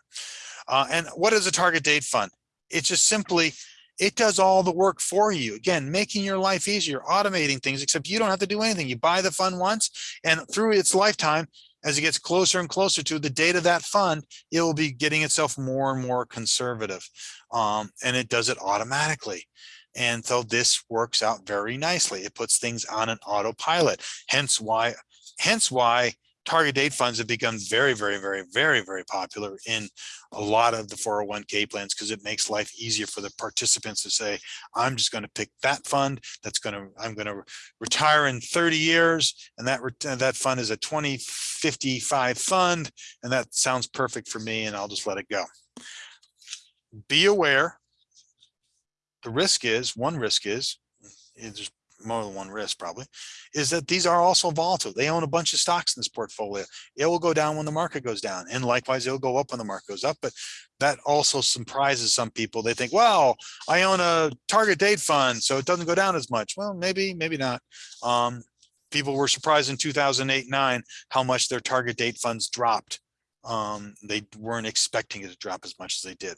[SPEAKER 2] Uh, and what is a target date fund? It's just simply, it does all the work for you. Again, making your life easier, automating things, except you don't have to do anything. You buy the fund once and through its lifetime, as it gets closer and closer to the date of that fund, it will be getting itself more and more conservative. Um, and it does it automatically. And so this works out very nicely. It puts things on an autopilot. Hence why, hence why target date funds have become very, very, very, very, very popular in a lot of the 401k plans because it makes life easier for the participants to say, I'm just going to pick that fund that's going to, I'm going to retire in 30 years and that, that fund is a 2055 fund and that sounds perfect for me and I'll just let it go. Be aware. The risk is, one risk is, there's more than one risk probably, is that these are also volatile. They own a bunch of stocks in this portfolio. It will go down when the market goes down. And likewise, it'll go up when the market goes up. But that also surprises some people. They think, well, I own a target date fund, so it doesn't go down as much. Well, maybe, maybe not. Um, people were surprised in 2008, nine, how much their target date funds dropped. Um, they weren't expecting it to drop as much as they did.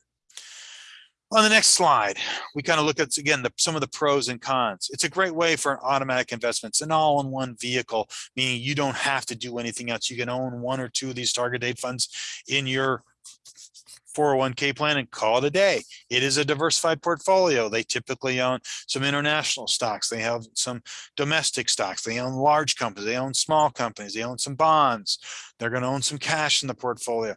[SPEAKER 2] On the next slide, we kind of look at, again, the, some of the pros and cons. It's a great way for an automatic investment. It's an all-in-one vehicle, meaning you don't have to do anything else. You can own one or two of these target date funds in your 401k plan and call it a day. It is a diversified portfolio. They typically own some international stocks. They have some domestic stocks. They own large companies. They own small companies. They own some bonds. They're going to own some cash in the portfolio.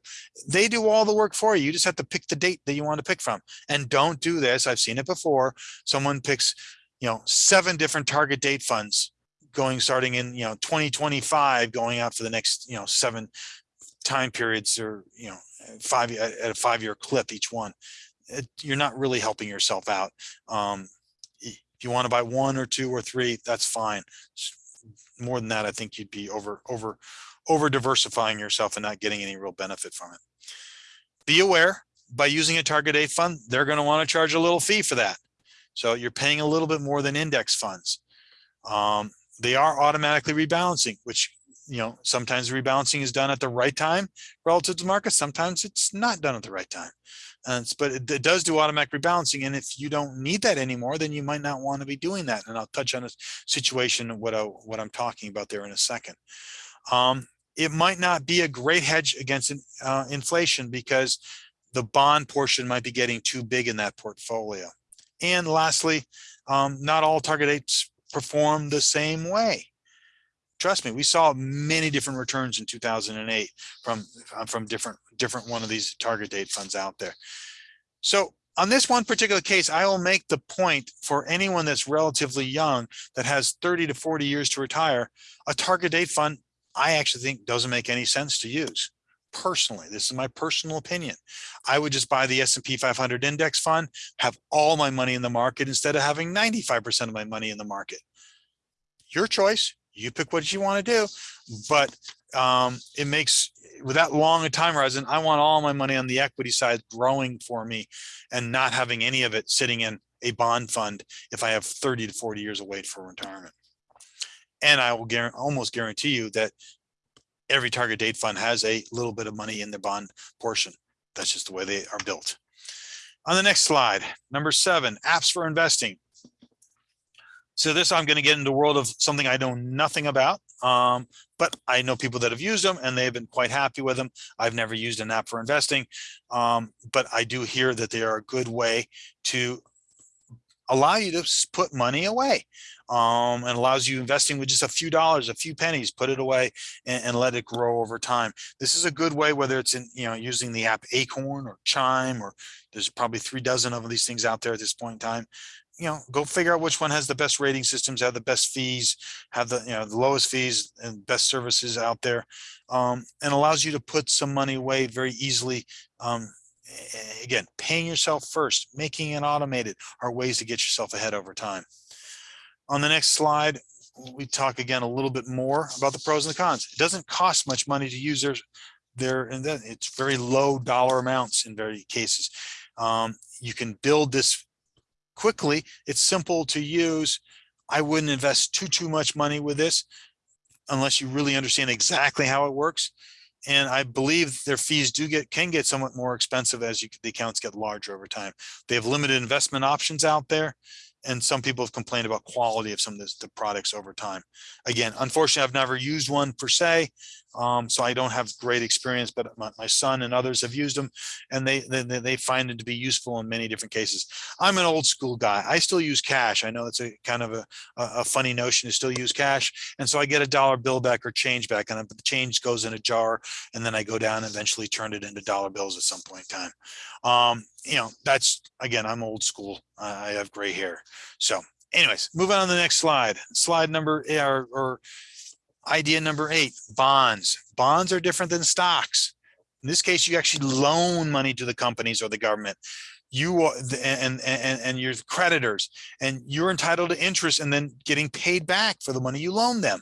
[SPEAKER 2] They do all the work for you. You just have to pick the date that you want to pick from. And don't do this. I've seen it before. Someone picks, you know, seven different target date funds going starting in, you know, 2025 going out for the next, you know, seven time periods or, you know, five at a five year clip each one. It, you're not really helping yourself out. Um, if you want to buy one or two or three, that's fine. More than that, I think you'd be over over over diversifying yourself and not getting any real benefit from it. Be aware by using a target date fund, they're going to want to charge a little fee for that. So you're paying a little bit more than index funds. Um, they are automatically rebalancing, which you know, sometimes rebalancing is done at the right time relative to market. Sometimes it's not done at the right time. It's, but it, it does do automatic rebalancing. And if you don't need that anymore, then you might not want to be doing that. And I'll touch on a situation what I, what I'm talking about there in a second. Um, it might not be a great hedge against uh, inflation because the bond portion might be getting too big in that portfolio. And lastly, um, not all target dates perform the same way trust me, we saw many different returns in 2008 from uh, from different different one of these target date funds out there. So on this one particular case, I will make the point for anyone that's relatively young that has 30 to 40 years to retire, a target date fund, I actually think doesn't make any sense to use. Personally, this is my personal opinion. I would just buy the S&P 500 index fund, have all my money in the market instead of having 95% of my money in the market. Your choice, you pick what you want to do, but um, it makes with that long a time horizon, I want all my money on the equity side growing for me and not having any of it sitting in a bond fund if I have 30 to 40 years of wait for retirement. And I will guarantee, almost guarantee you that every target date fund has a little bit of money in the bond portion. That's just the way they are built. On the next slide, number seven, apps for investing. So this, I'm going to get into the world of something I know nothing about, um, but I know people that have used them and they've been quite happy with them. I've never used an app for investing, um, but I do hear that they are a good way to allow you to put money away um, and allows you investing with just a few dollars, a few pennies, put it away and, and let it grow over time. This is a good way, whether it's in, you know, using the app Acorn or Chime, or there's probably three dozen of these things out there at this point in time you know, go figure out which one has the best rating systems, have the best fees, have the, you know, the lowest fees and best services out there. Um, and allows you to put some money away very easily. Um, again, paying yourself first, making it automated are ways to get yourself ahead over time. On the next slide, we talk again a little bit more about the pros and the cons. It doesn't cost much money to use their, their, and then it's very low dollar amounts in very cases. Um, you can build this quickly. It's simple to use. I wouldn't invest too, too much money with this. unless you really understand exactly how it works. And I believe their fees do get, can get somewhat more expensive as you, the accounts get larger over time. They have limited investment options out there. And some people have complained about quality of some of this, the products over time. Again, unfortunately, I've never used one per se. Um, so I don't have great experience, but my, my son and others have used them and they, they, they find it to be useful in many different cases. I'm an old school guy. I still use cash. I know it's a kind of a, a, funny notion to still use cash. And so I get a dollar bill back or change back and the change goes in a jar and then I go down and eventually turn it into dollar bills at some point in time. Um, you know, that's, again, I'm old school. I have gray hair. So anyways, moving on to the next slide. Slide number, or, or idea number eight, bonds. Bonds are different than stocks. In this case, you actually loan money to the companies or the government. You are, and, and, and your creditors, and you're entitled to interest and then getting paid back for the money you loan them.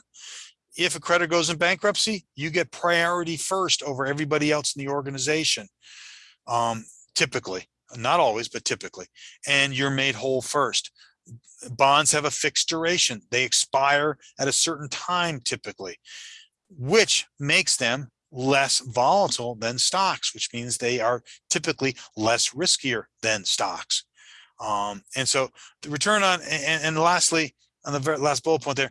[SPEAKER 2] If a creditor goes in bankruptcy, you get priority first over everybody else in the organization. Um, typically, not always, but typically, and you're made whole first bonds have a fixed duration. They expire at a certain time typically, which makes them less volatile than stocks, which means they are typically less riskier than stocks. Um, and so the return on, and, and lastly, on the very last bullet point there,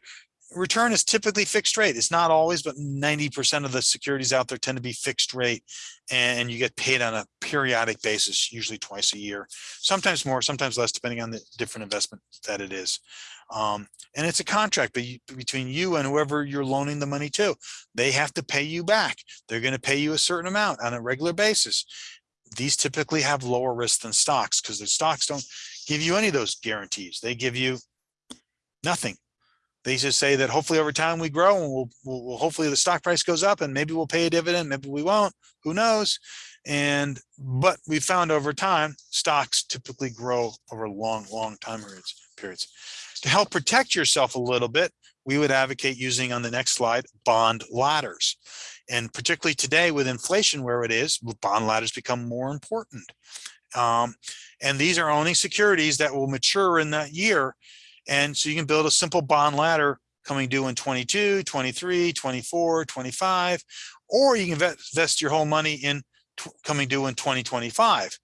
[SPEAKER 2] return is typically fixed rate. It's not always, but 90% of the securities out there tend to be fixed rate and you get paid on a periodic basis, usually twice a year, sometimes more, sometimes less, depending on the different investment that it is. Um, and it's a contract be- between you and whoever you're loaning the money to. They have to pay you back. They're going to pay you a certain amount on a regular basis. These typically have lower risk than stocks because the stocks don't give you any of those guarantees. They give you nothing they just say that hopefully over time we grow and we'll, we'll, we'll- hopefully the stock price goes up and maybe we'll pay a dividend, maybe we won't, who knows? And, but we found over time, stocks typically grow over long, long time periods, periods. To help protect yourself a little bit, we would advocate using on the next slide, bond ladders. And particularly today with inflation where it is, bond ladders become more important. Um, and these are owning securities that will mature in that year and so you can build a simple bond ladder coming due in 22, 23, 24, 25, or you can invest your whole money in coming due in 2025.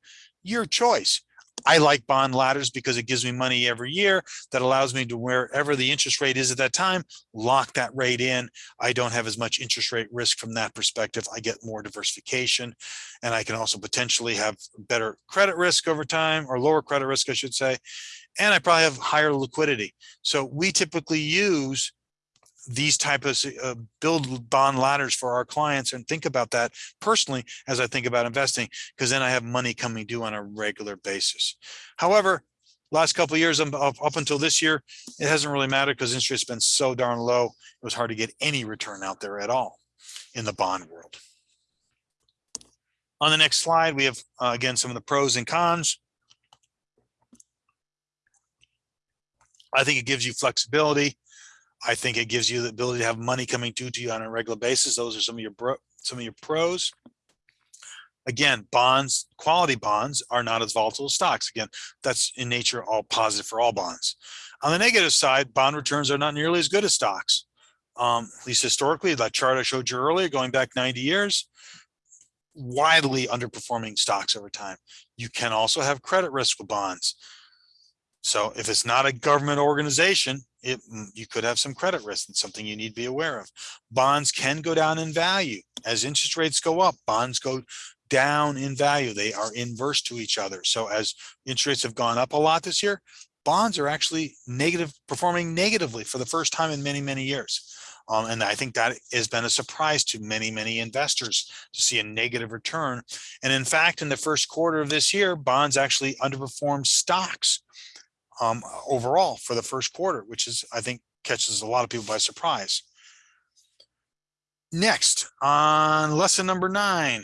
[SPEAKER 2] Your choice. I like bond ladders because it gives me money every year that allows me to wherever the interest rate is at that time, lock that rate in. I don't have as much interest rate risk from that perspective. I get more diversification and I can also potentially have better credit risk over time or lower credit risk, I should say and I probably have higher liquidity. So we typically use these type of uh, build bond ladders for our clients and think about that personally as I think about investing, because then I have money coming due on a regular basis. However, last couple years um, up, up until this year, it hasn't really mattered because interest has been so darn low. It was hard to get any return out there at all in the bond world. On the next slide, we have, uh, again, some of the pros and cons. I think it gives you flexibility. I think it gives you the ability to have money coming due to you on a regular basis. Those are some of your bro, some of your pros. Again, bonds, quality bonds are not as volatile as stocks. Again, that's in nature all positive for all bonds. On the negative side, bond returns are not nearly as good as stocks. Um, at least historically, that chart I showed you earlier, going back 90 years, widely underperforming stocks over time. You can also have credit risk with bonds. So if it's not a government organization, it, mm, you could have some credit risk and something you need to be aware of. Bonds can go down in value. As interest rates go up, bonds go down in value. They are inverse to each other. So as interest rates have gone up a lot this year, bonds are actually negative, performing negatively for the first time in many, many years. Um, and I think that has been a surprise to many, many investors to see a negative return. And in fact, in the first quarter of this year, bonds actually underperformed stocks um, overall for the first quarter, which is, I think, catches a lot of people by surprise. Next, on lesson number nine.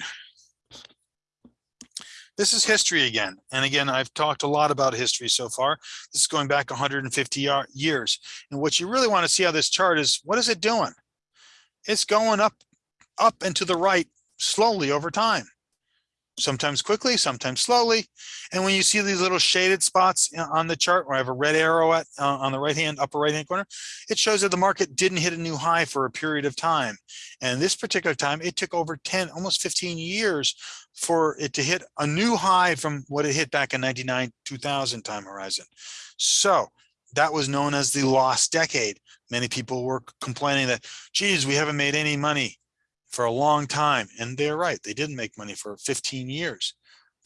[SPEAKER 2] This is history again. And again, I've talked a lot about history so far. This is going back 150 years. And what you really want to see on this chart is what is it doing? It's going up, up and to the right slowly over time. Sometimes quickly, sometimes slowly. And when you see these little shaded spots uh, on the chart where I have a red arrow at uh, on the right hand, upper right hand corner, it shows that the market didn't hit a new high for a period of time. And this particular time, it took over 10, almost 15 years for it to hit a new high from what it hit back in 99, 2000 time horizon. So that was known as the lost decade. Many people were complaining that, geez, we haven't made any money for a long time. And they're right, they didn't make money for 15 years.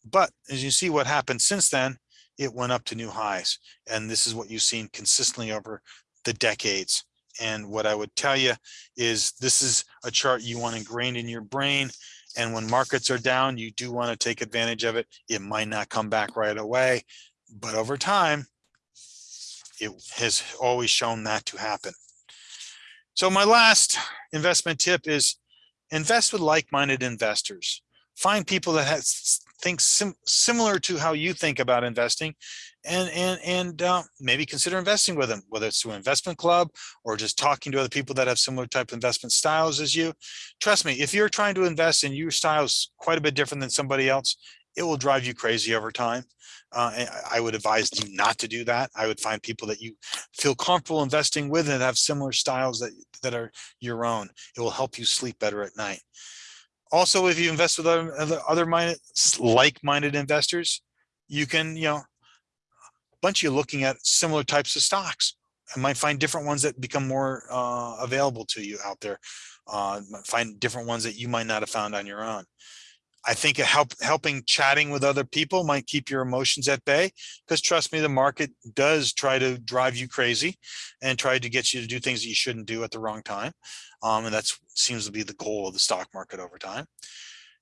[SPEAKER 2] But as you see what happened since then, it went up to new highs. And this is what you've seen consistently over the decades. And what I would tell you is this is a chart you want ingrained in your brain. And when markets are down, you do want to take advantage of it. It might not come back right away, but over time, it has always shown that to happen. So my last investment tip is invest with like-minded investors. Find people that has, think sim similar to how you think about investing and and and uh, maybe consider investing with them, whether it's through an investment club or just talking to other people that have similar type of investment styles as you. Trust me, if you're trying to invest and your style is quite a bit different than somebody else, it will drive you crazy over time. Uh, I would advise you not to do that. I would find people that you feel comfortable investing with and have similar styles that, that are your own. It will help you sleep better at night. Also, if you invest with other, other, minded, like-minded investors, you can, you know, a bunch of you looking at similar types of stocks and might find different ones that become more uh, available to you out there. Uh, find different ones that you might not have found on your own. I think help, helping chatting with other people might keep your emotions at bay because trust me, the market does try to drive you crazy and try to get you to do things that you shouldn't do at the wrong time. Um, and that seems to be the goal of the stock market over time.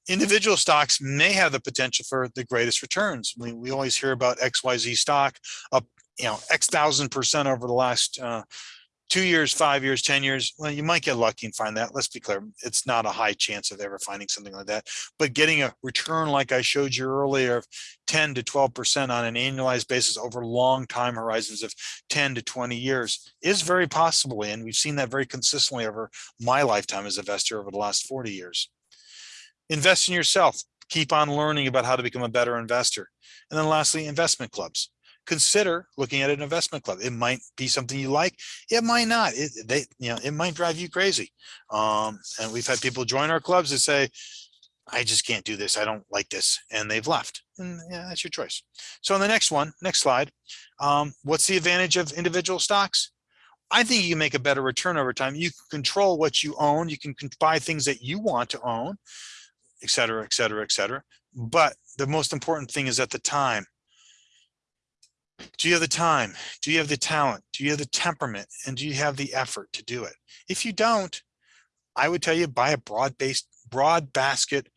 [SPEAKER 2] Individual stocks may have the potential for the greatest returns. We, we always hear about XYZ stock up, you know, X thousand percent over the last uh, two years, five years, 10 years, well, you might get lucky and find that. Let's be clear. It's not a high chance of ever finding something like that, but getting a return like I showed you earlier of 10 to 12% on an annualized basis over long time horizons of 10 to 20 years is very possible. And we've seen that very consistently over my lifetime as a investor over the last 40 years. Invest in yourself. Keep on learning about how to become a better investor. And then lastly, investment clubs consider looking at an investment club. It might be something you like. It might not. It, they, you know, it might drive you crazy. Um, and we've had people join our clubs that say, I just can't do this. I don't like this. And they've left. And yeah, that's your choice. So on the next one, next slide, um, what's the advantage of individual stocks? I think you make a better return over time. You can control what you own. You can buy things that you want to own, et cetera, et cetera, et cetera. But the most important thing is at the time do you have the time? Do you have the talent? Do you have the temperament? And do you have the effort to do it? If you don't, I would tell you buy a broad-based, broad basket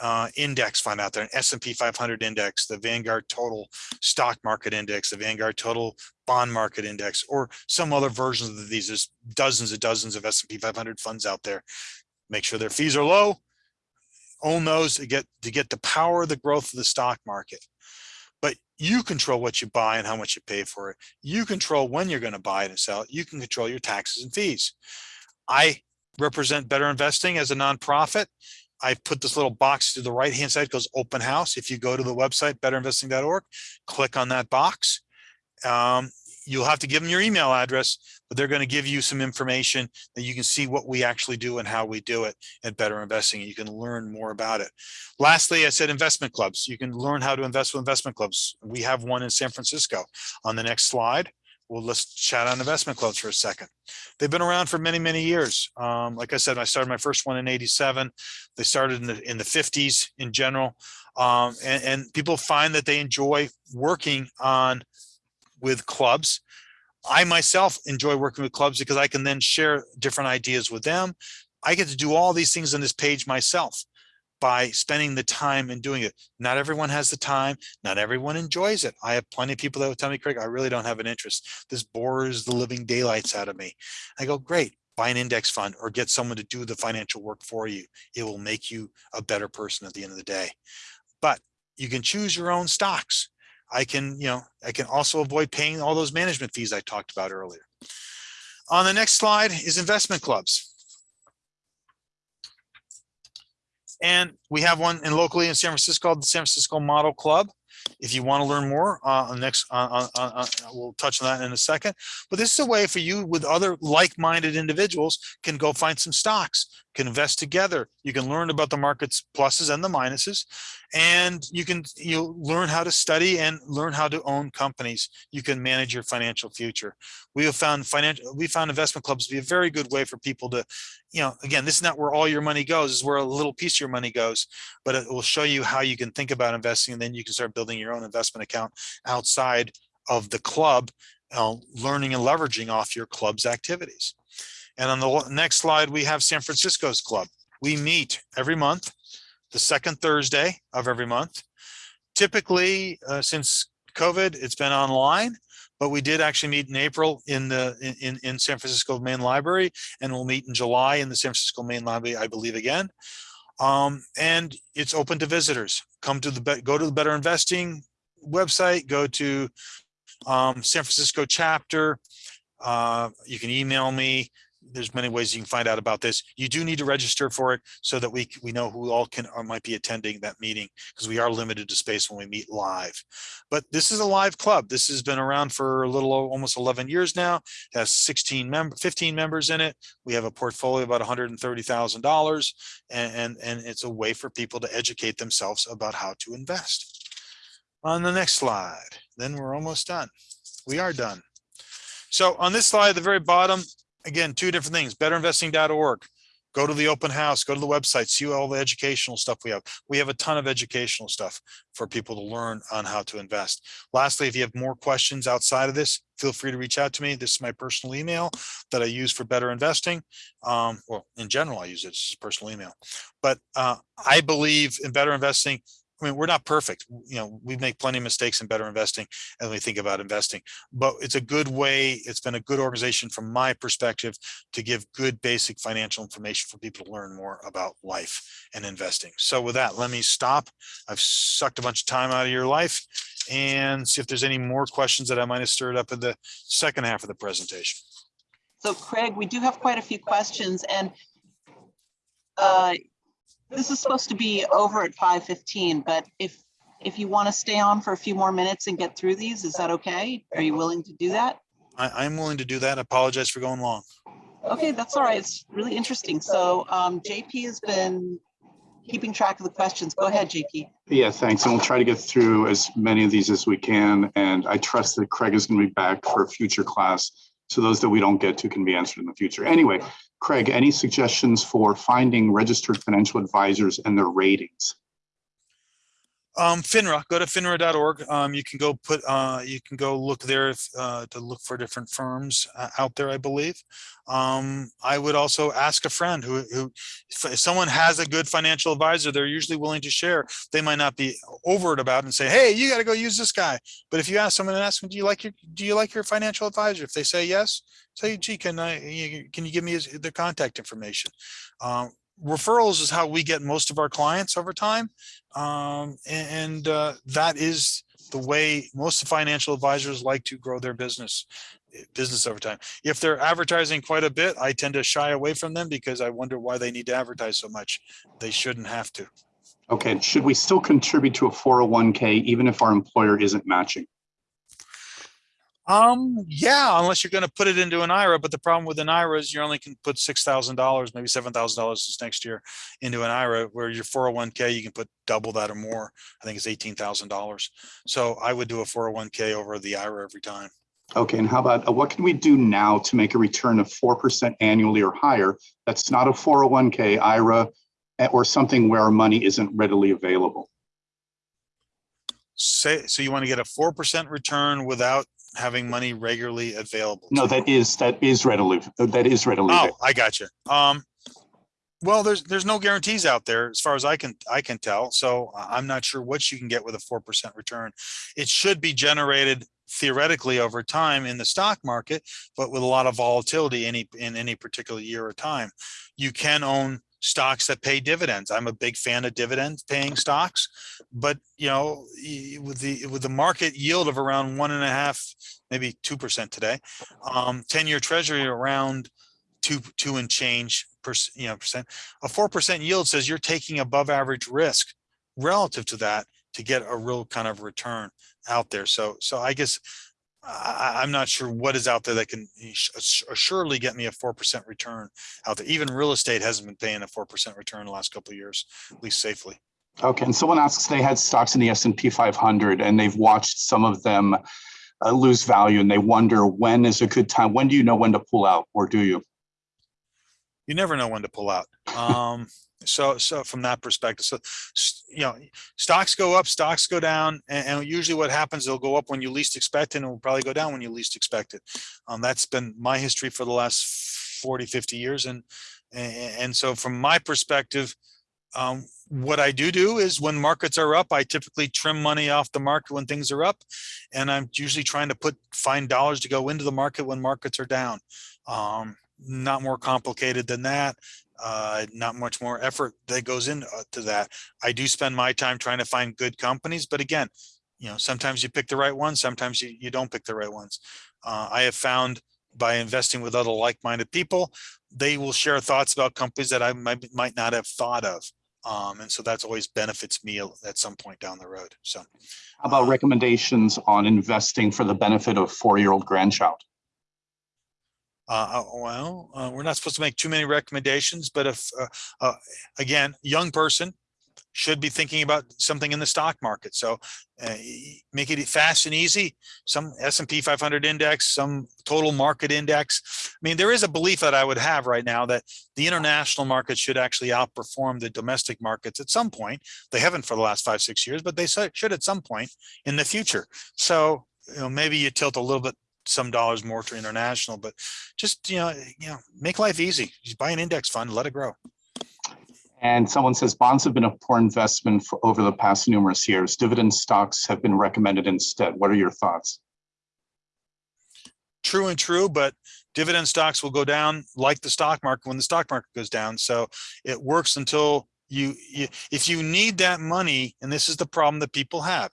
[SPEAKER 2] uh, index fund out there, an S&P 500 index, the Vanguard Total Stock Market Index, the Vanguard Total Bond Market Index, or some other versions of these. There's dozens and dozens of S&P 500 funds out there. Make sure their fees are low. Own those to get to get the power of the growth of the stock market but you control what you buy and how much you pay for it. You control when you're going to buy it and sell it. You can control your taxes and fees. I represent Better Investing as a nonprofit. I put this little box to the right hand side goes open house. If you go to the website betterinvesting.org, click on that box. Um, you'll have to give them your email address, but they're going to give you some information that you can see what we actually do and how we do it at Better Investing. You can learn more about it. Lastly, I said investment clubs. You can learn how to invest with investment clubs. We have one in San Francisco. On the next slide, well, let's chat on investment clubs for a second. They've been around for many, many years. Um, like I said, I started my first one in 87. They started in the, in the 50s in general. Um, and, and people find that they enjoy working on with clubs. I myself enjoy working with clubs because I can then share different ideas with them. I get to do all these things on this page myself by spending the time and doing it. Not everyone has the time. Not everyone enjoys it. I have plenty of people that will tell me, Craig, I really don't have an interest. This bores the living daylights out of me. I go, great, buy an index fund or get someone to do the financial work for you. It will make you a better person at the end of the day. But you can choose your own stocks. I can, you know, I can also avoid paying all those management fees I talked about earlier. On the next slide is investment clubs. And we have one in locally in San Francisco, called the San Francisco Model Club. If you want to learn more, uh, next, uh, uh, uh, uh, we'll touch on that in a second. But this is a way for you with other like-minded individuals can go find some stocks, can invest together. You can learn about the market's pluses and the minuses. And you can, you learn how to study and learn how to own companies. You can manage your financial future. We have found financial, we found investment clubs to be a very good way for people to, you know, again, this is not where all your money goes, is where a little piece of your money goes, but it will show you how you can think about investing and then you can start building your own investment account outside of the club, uh, learning and leveraging off your club's activities. And on the next slide, we have San Francisco's club. We meet every month, the second Thursday of every month. Typically, uh, since COVID, it's been online, but we did actually meet in April in the, in- in, San Francisco Main Library, and we'll meet in July in the San Francisco Main Library, I believe again. Um, and it's open to visitors. Come to the, go to the Better Investing website, go to um, San Francisco chapter. Uh, you can email me. There's many ways you can find out about this. You do need to register for it so that we, we know who all can or might be attending that meeting because we are limited to space when we meet live. But this is a live club. This has been around for a little, almost 11 years now. It has 16 member, 15 members in it. We have a portfolio about $130,000 and, and, and it's a way for people to educate themselves about how to invest. On the next slide, then we're almost done. We are done. So on this slide, the very bottom, again, two different things, betterinvesting.org. Go to the open house, go to the website, see all the educational stuff we have. We have a ton of educational stuff for people to learn on how to invest. Lastly, if you have more questions outside of this, feel free to reach out to me. This is my personal email that I use for better investing. Um, well, in general, I use it as personal email. But uh, I believe in better investing. I mean, we're not perfect. You know, we make plenty of mistakes in better investing as we think about investing, but it's a good way. It's been a good organization from my perspective to give good basic financial information for people to learn more about life and investing. So with that, let me stop. I've sucked a bunch of time out of your life and see if there's any more questions that I might have stirred up in the second half of the presentation.
[SPEAKER 1] So Craig, we do have quite a few questions and uh, this is supposed to be over at 5:15, but if, if you want to stay on for a few more minutes and get through these, is that okay? Are you willing to do that?
[SPEAKER 2] I, I'm willing to do that. I apologize for going long.
[SPEAKER 1] Okay, that's all right. It's really interesting. So um, JP has been keeping track of the questions. Go ahead, JP.
[SPEAKER 3] Yeah, thanks. And we'll try to get through as many of these as we can. And I trust that Craig is going to be back for a future class. So those that we don't get to can be answered in the future. Anyway, Craig, any suggestions for finding registered financial advisors and their ratings?
[SPEAKER 2] Um, FINRA, go to finra.org. Um, you can go put, uh, you can go look there if, uh, to look for different firms uh, out there, I believe. Um, I would also ask a friend who, who, if someone has a good financial advisor, they're usually willing to share. They might not be overt about and say, hey, you got to go use this guy. But if you ask someone and ask them, do you like your, do you like your financial advisor? If they say yes, say, gee, can I, can you give me his, their contact information? Um, referrals is how we get most of our clients over time. Um, and, uh, that is the way most financial advisors like to grow their business, eh, business over time. If they're advertising quite a bit, I tend to shy away from them because I wonder why they need to advertise so much. They shouldn't have to.
[SPEAKER 3] Okay, should we still contribute to a 401k even if our employer isn't matching?
[SPEAKER 2] Um, yeah, unless you're gonna put it into an IRA, but the problem with an IRA is you only can put six thousand dollars, maybe seven thousand dollars this next year into an IRA, where your four oh one K, you can put double that or more. I think it's eighteen thousand dollars. So I would do a four oh one K over the IRA every time.
[SPEAKER 3] Okay, and how about, uh, what can we do now to make a return of 4% annually or higher? That's not a 401k, IRA, eh, or something where our money isn't readily available.
[SPEAKER 2] Say, so you want to get a four percent return without having money regularly available.
[SPEAKER 3] No, that is, that is readily, that is readily.
[SPEAKER 2] Oh. I got you. Um, well, there's, there's no guarantees out there as far as I can, I can tell. So I'm not sure what you can get with a 4% return. It should be generated theoretically over time in the stock market, but with a lot of volatility any, in any particular year or time. You can own stocks that pay dividends. I'm a big fan of dividend paying stocks, but you know, with the, with the market yield of around one and a half, maybe 2% today, um, 10 year treasury around two, two and change percent, you know, percent. A four percent yield says you're taking above average risk relative to that to get a real kind of return out there. So, so I guess I, I'm not sure what is out there that can surely get me a four percent return out there. Even real estate hasn't been paying a four percent return the last couple of years, at least safely.
[SPEAKER 3] Okay, and someone asks, they had stocks in the S and P 500 and they've watched some of them uh, lose value and they wonder when is a good time? When do you know when to pull out or do you?
[SPEAKER 2] You never know when to pull out. Um, so, so from that perspective, so, you know, stocks go up, stocks go down, and, and usually what happens, they'll go up when you least expect it and will probably go down when you least expect it. Um, that's been my history for the last 40, 50 years. And, and, and so from my perspective, um, what I do do is when markets are up, I typically trim money off the market when things are up. And I'm usually trying to put, find dollars to go into the market when markets are down. Um, not more complicated than that. Uh, not much more effort that goes into that. I do spend my time trying to find good companies, but again, you know, sometimes you pick the right ones, sometimes you, you don't pick the right ones. Uh, I have found by investing with other like-minded people, they will share thoughts about companies that I might, might not have thought of. Um, and so that's always benefits me at some point down the road. So
[SPEAKER 3] How about recommendations on investing for the benefit of four-year-old grandchild?
[SPEAKER 2] Uh, uh, well, uh, we're not supposed to make too many recommendations, but if, uh, uh, again, young person should be thinking about something in the stock market. So uh, make it fast and easy. Some S and P 500 index, some total market index. I mean, there is a belief that I would have right now that the international market should actually outperform the domestic markets at some point. They haven't for the last five, six years, but they should at some point in the future. So, you know, maybe you tilt a little bit some dollars more to international, but just, you know, you know, make life easy. Just buy an index fund, let it grow.
[SPEAKER 3] And someone says bonds have been a poor investment for over the past numerous years. Dividend stocks have been recommended instead. What are your thoughts?
[SPEAKER 2] True and true, but dividend stocks will go down like the stock market when the stock market goes down. So it works until you, you if you need that money, and this is the problem that people have.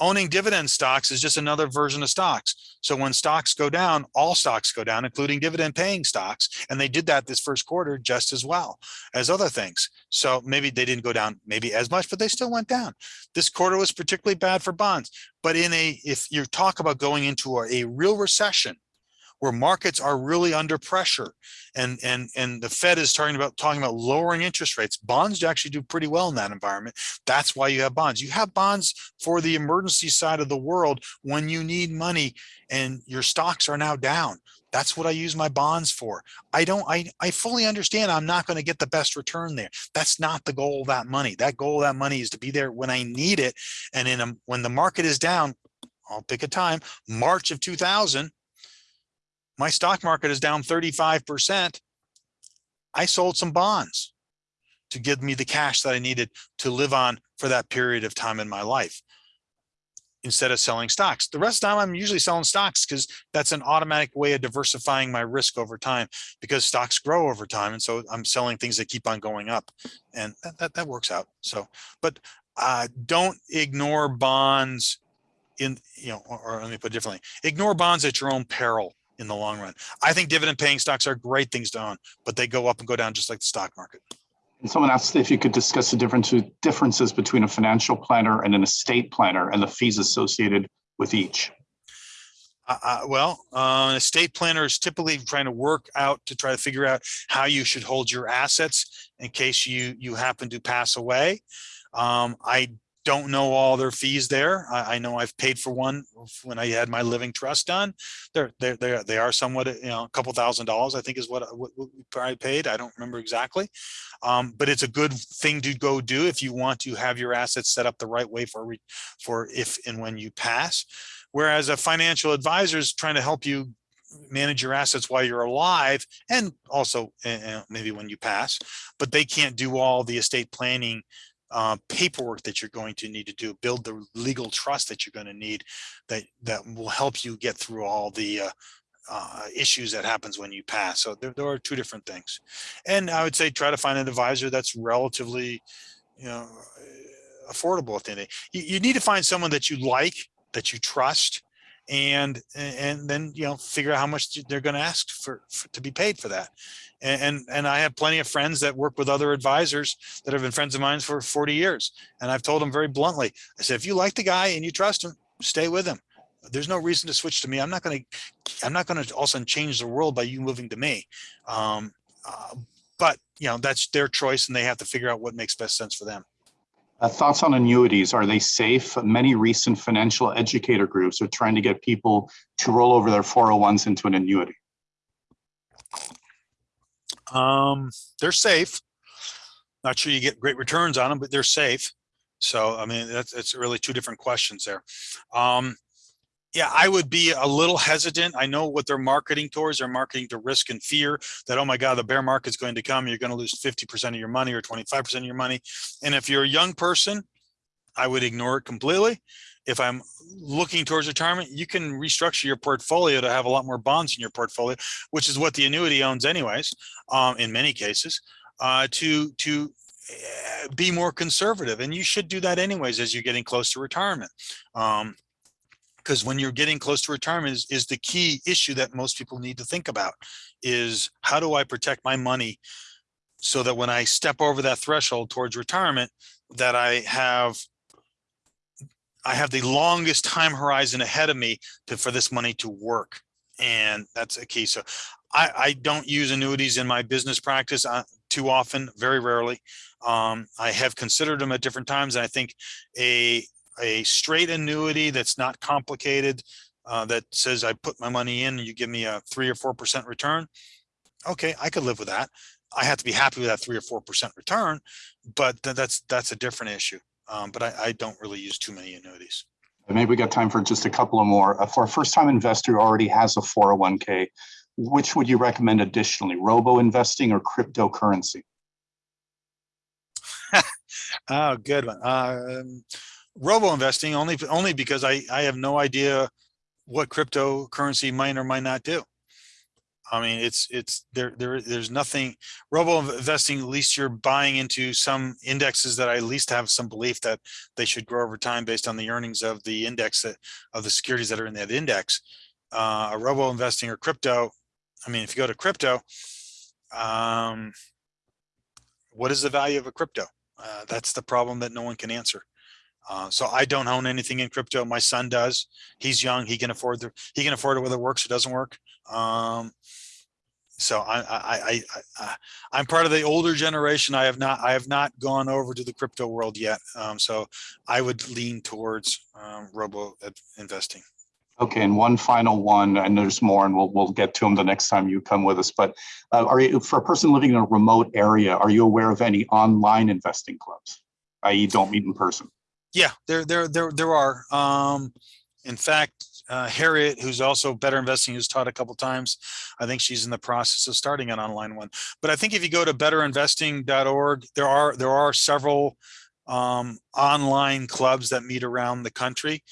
[SPEAKER 2] Owning dividend stocks is just another version of stocks. So when stocks go down, all stocks go down, including dividend paying stocks. And they did that this first quarter just as well as other things. So maybe they didn't go down maybe as much, but they still went down. This quarter was particularly bad for bonds. But in a, if you talk about going into a, a real recession, where markets are really under pressure and and and the fed is talking about talking about lowering interest rates. Bonds actually do pretty well in that environment. That's why you have bonds. You have bonds for the emergency side of the world when you need money and your stocks are now down. That's what i use my bonds for. I don't i i fully understand i'm not going to get the best return there. That's not the goal of that money. That goal of that money is to be there when i need it and in a, when the market is down i'll pick a time march of 2000 my stock market is down 35%. I sold some bonds to give me the cash that I needed to live on for that period of time in my life instead of selling stocks. The rest of the time I'm usually selling stocks because that's an automatic way of diversifying my risk over time because stocks grow over time. And so I'm selling things that keep on going up and that, that, that works out. So, but uh, don't ignore bonds in, you know, or, or let me put it differently, ignore bonds at your own peril in the long run. I think dividend paying stocks are great things to own, but they go up and go down just like the stock market.
[SPEAKER 3] And someone asked if you could discuss the difference, differences between a financial planner and an estate planner and the fees associated with each.
[SPEAKER 2] Uh, uh, well, uh, an estate planner is typically trying to work out to try to figure out how you should hold your assets in case you you happen to pass away. Um, I don't know all their fees there. I, I, know I've paid for one when I had my living trust done. They're they're they they are somewhat you know a couple thousand dollars I think is what, what, what I paid. I don't remember exactly, um, but it's a good thing to go do if you want to have your assets set up the right way for for if and when you pass. Whereas a financial advisor is trying to help you manage your assets while you're alive and also uh, maybe when you pass, but they can't do all the estate planning uh, paperwork that you're going to need to do, build the legal trust that you're going to need that that will help you get through all the uh, uh, issues that happens when you pass. So there, there are two different things. And I would say try to find an advisor that's relatively, you know, affordable at the end. You, you need to find someone that you like, that you trust, and, and then, you know, figure out how much they're going to ask for, for, to be paid for that. And, and, and I have plenty of friends that work with other advisors that have been friends of mine for 40 years. And I've told them very bluntly, I said, if you like the guy and you trust him, stay with him. There's no reason to switch to me. I'm not going to, I'm not going to all of a sudden change the world by you moving to me. Um, uh, but you know, that's their choice and they have to figure out what makes best sense for them.
[SPEAKER 3] Uh, Thoughts on annuities, are they safe? Many recent financial educator groups are trying to get people to roll over their 401s into an annuity.
[SPEAKER 2] Um, they're safe. Not sure you get great returns on them, but they're safe. So, I mean, that's, that's really two different questions there. Um, yeah, I would be a little hesitant. I know what they're marketing towards. They're marketing to risk and fear that, oh my God, the bear market's going to come. You're going to lose 50% of your money or 25% of your money. And if you're a young person, I would ignore it completely. If I'm looking towards retirement, you can restructure your portfolio to have a lot more bonds in your portfolio, which is what the annuity owns anyways, um, in many cases, uh, to, to eh, be more conservative. And you should do that anyways as you're getting close to retirement. Um, because when you're getting close to retirement is, is the key issue that most people need to think about is how do I protect my money so that when I step over that threshold towards retirement, that I have I have the longest time horizon ahead of me to for this money to work. And that's a key. So I, I don't use annuities in my business practice uh, too often, very rarely. Um, I have considered them at different times. And I think a a straight annuity that's not complicated, uh, that says I put my money in and you give me a three or 4% return. Okay, I could live with that. I have to be happy with that three or 4% return, but th that's, that's a different issue. Um, but I, I don't really use too many annuities.
[SPEAKER 3] Maybe we got time for just a couple of more. Uh, For a first-time investor who already has a 401k, which would you recommend additionally, robo investing or cryptocurrency?
[SPEAKER 2] Oh, good one. Um, robo investing only, only because I, I have no idea what cryptocurrency might or might not do. I mean, it's, it's there, there, there's nothing robo investing, at least you're buying into some indexes that I at least have some belief that they should grow over time based on the earnings of the index that of the securities that are in that index. Uh, a robo investing or crypto. I mean, if you go to crypto, um, what is the value of a crypto? Uh, that's the problem that no one can answer. Uh, so I don't own anything in crypto. My son does. He's young. He can afford the, he can afford it whether it works or doesn't work. Um, so I, I, I, I, I'm part of the older generation. I have not, I have not gone over to the crypto world yet. Um, so I would lean towards um, robo investing.
[SPEAKER 3] Okay, and one final one, and there's more, and we'll, we'll get to them the next time you come with us, but uh, are you, for a person living in a remote area, are you aware of any online investing clubs? i.e. don't meet in person?
[SPEAKER 2] Yeah, there, there, there, there are. Um, in fact, uh, Harriet, who's also better investing, who's taught a couple times. I think she's in the process of starting an online one. But I think if you go to betterinvesting.org, there are there are several um, online clubs that meet around the country.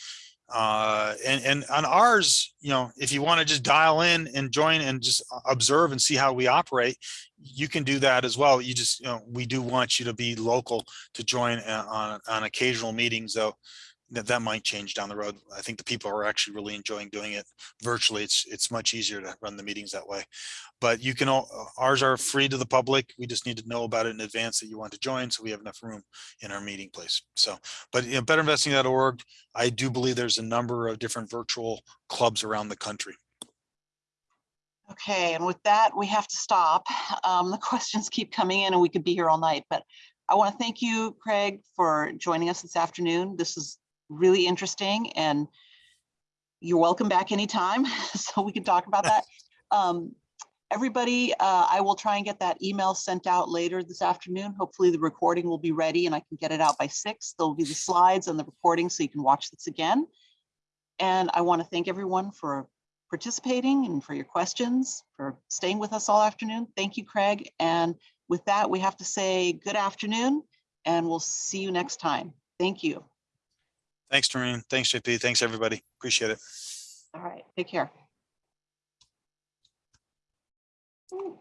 [SPEAKER 2] Uh, and, and on ours, you know, if you want to just dial in and join and just observe and see how we operate, you can do that as well. You just, you know, we do want you to be local to join on, on occasional meetings though. That, that might change down the road. I think the people are actually really enjoying doing it virtually. It's it's much easier to run the meetings that way. But you can all ours are free to the public. We just need to know about it in advance that you want to join so we have enough room in our meeting place. So, but you know, betterinvesting.org, I do believe there's a number of different virtual clubs around the country.
[SPEAKER 1] Okay, and with that, we have to stop. Um, the questions keep coming in and we could be here all night, but I want to thank you, Craig, for joining us this afternoon. This is really interesting and you're welcome back anytime so we can talk about that. Um, everybody, uh, I will try and get that email sent out later this afternoon. Hopefully the recording will be ready and I can get it out by six. There'll be the slides and the recording so you can watch this again. And I want to thank everyone for participating and for your questions, for staying with us all afternoon. Thank you, Craig. And with that, we have to say good afternoon and we'll see you next time. Thank you.
[SPEAKER 2] Thanks, Doreen. Thanks, JP. Thanks, everybody. Appreciate it.
[SPEAKER 1] All right, take care. Ooh.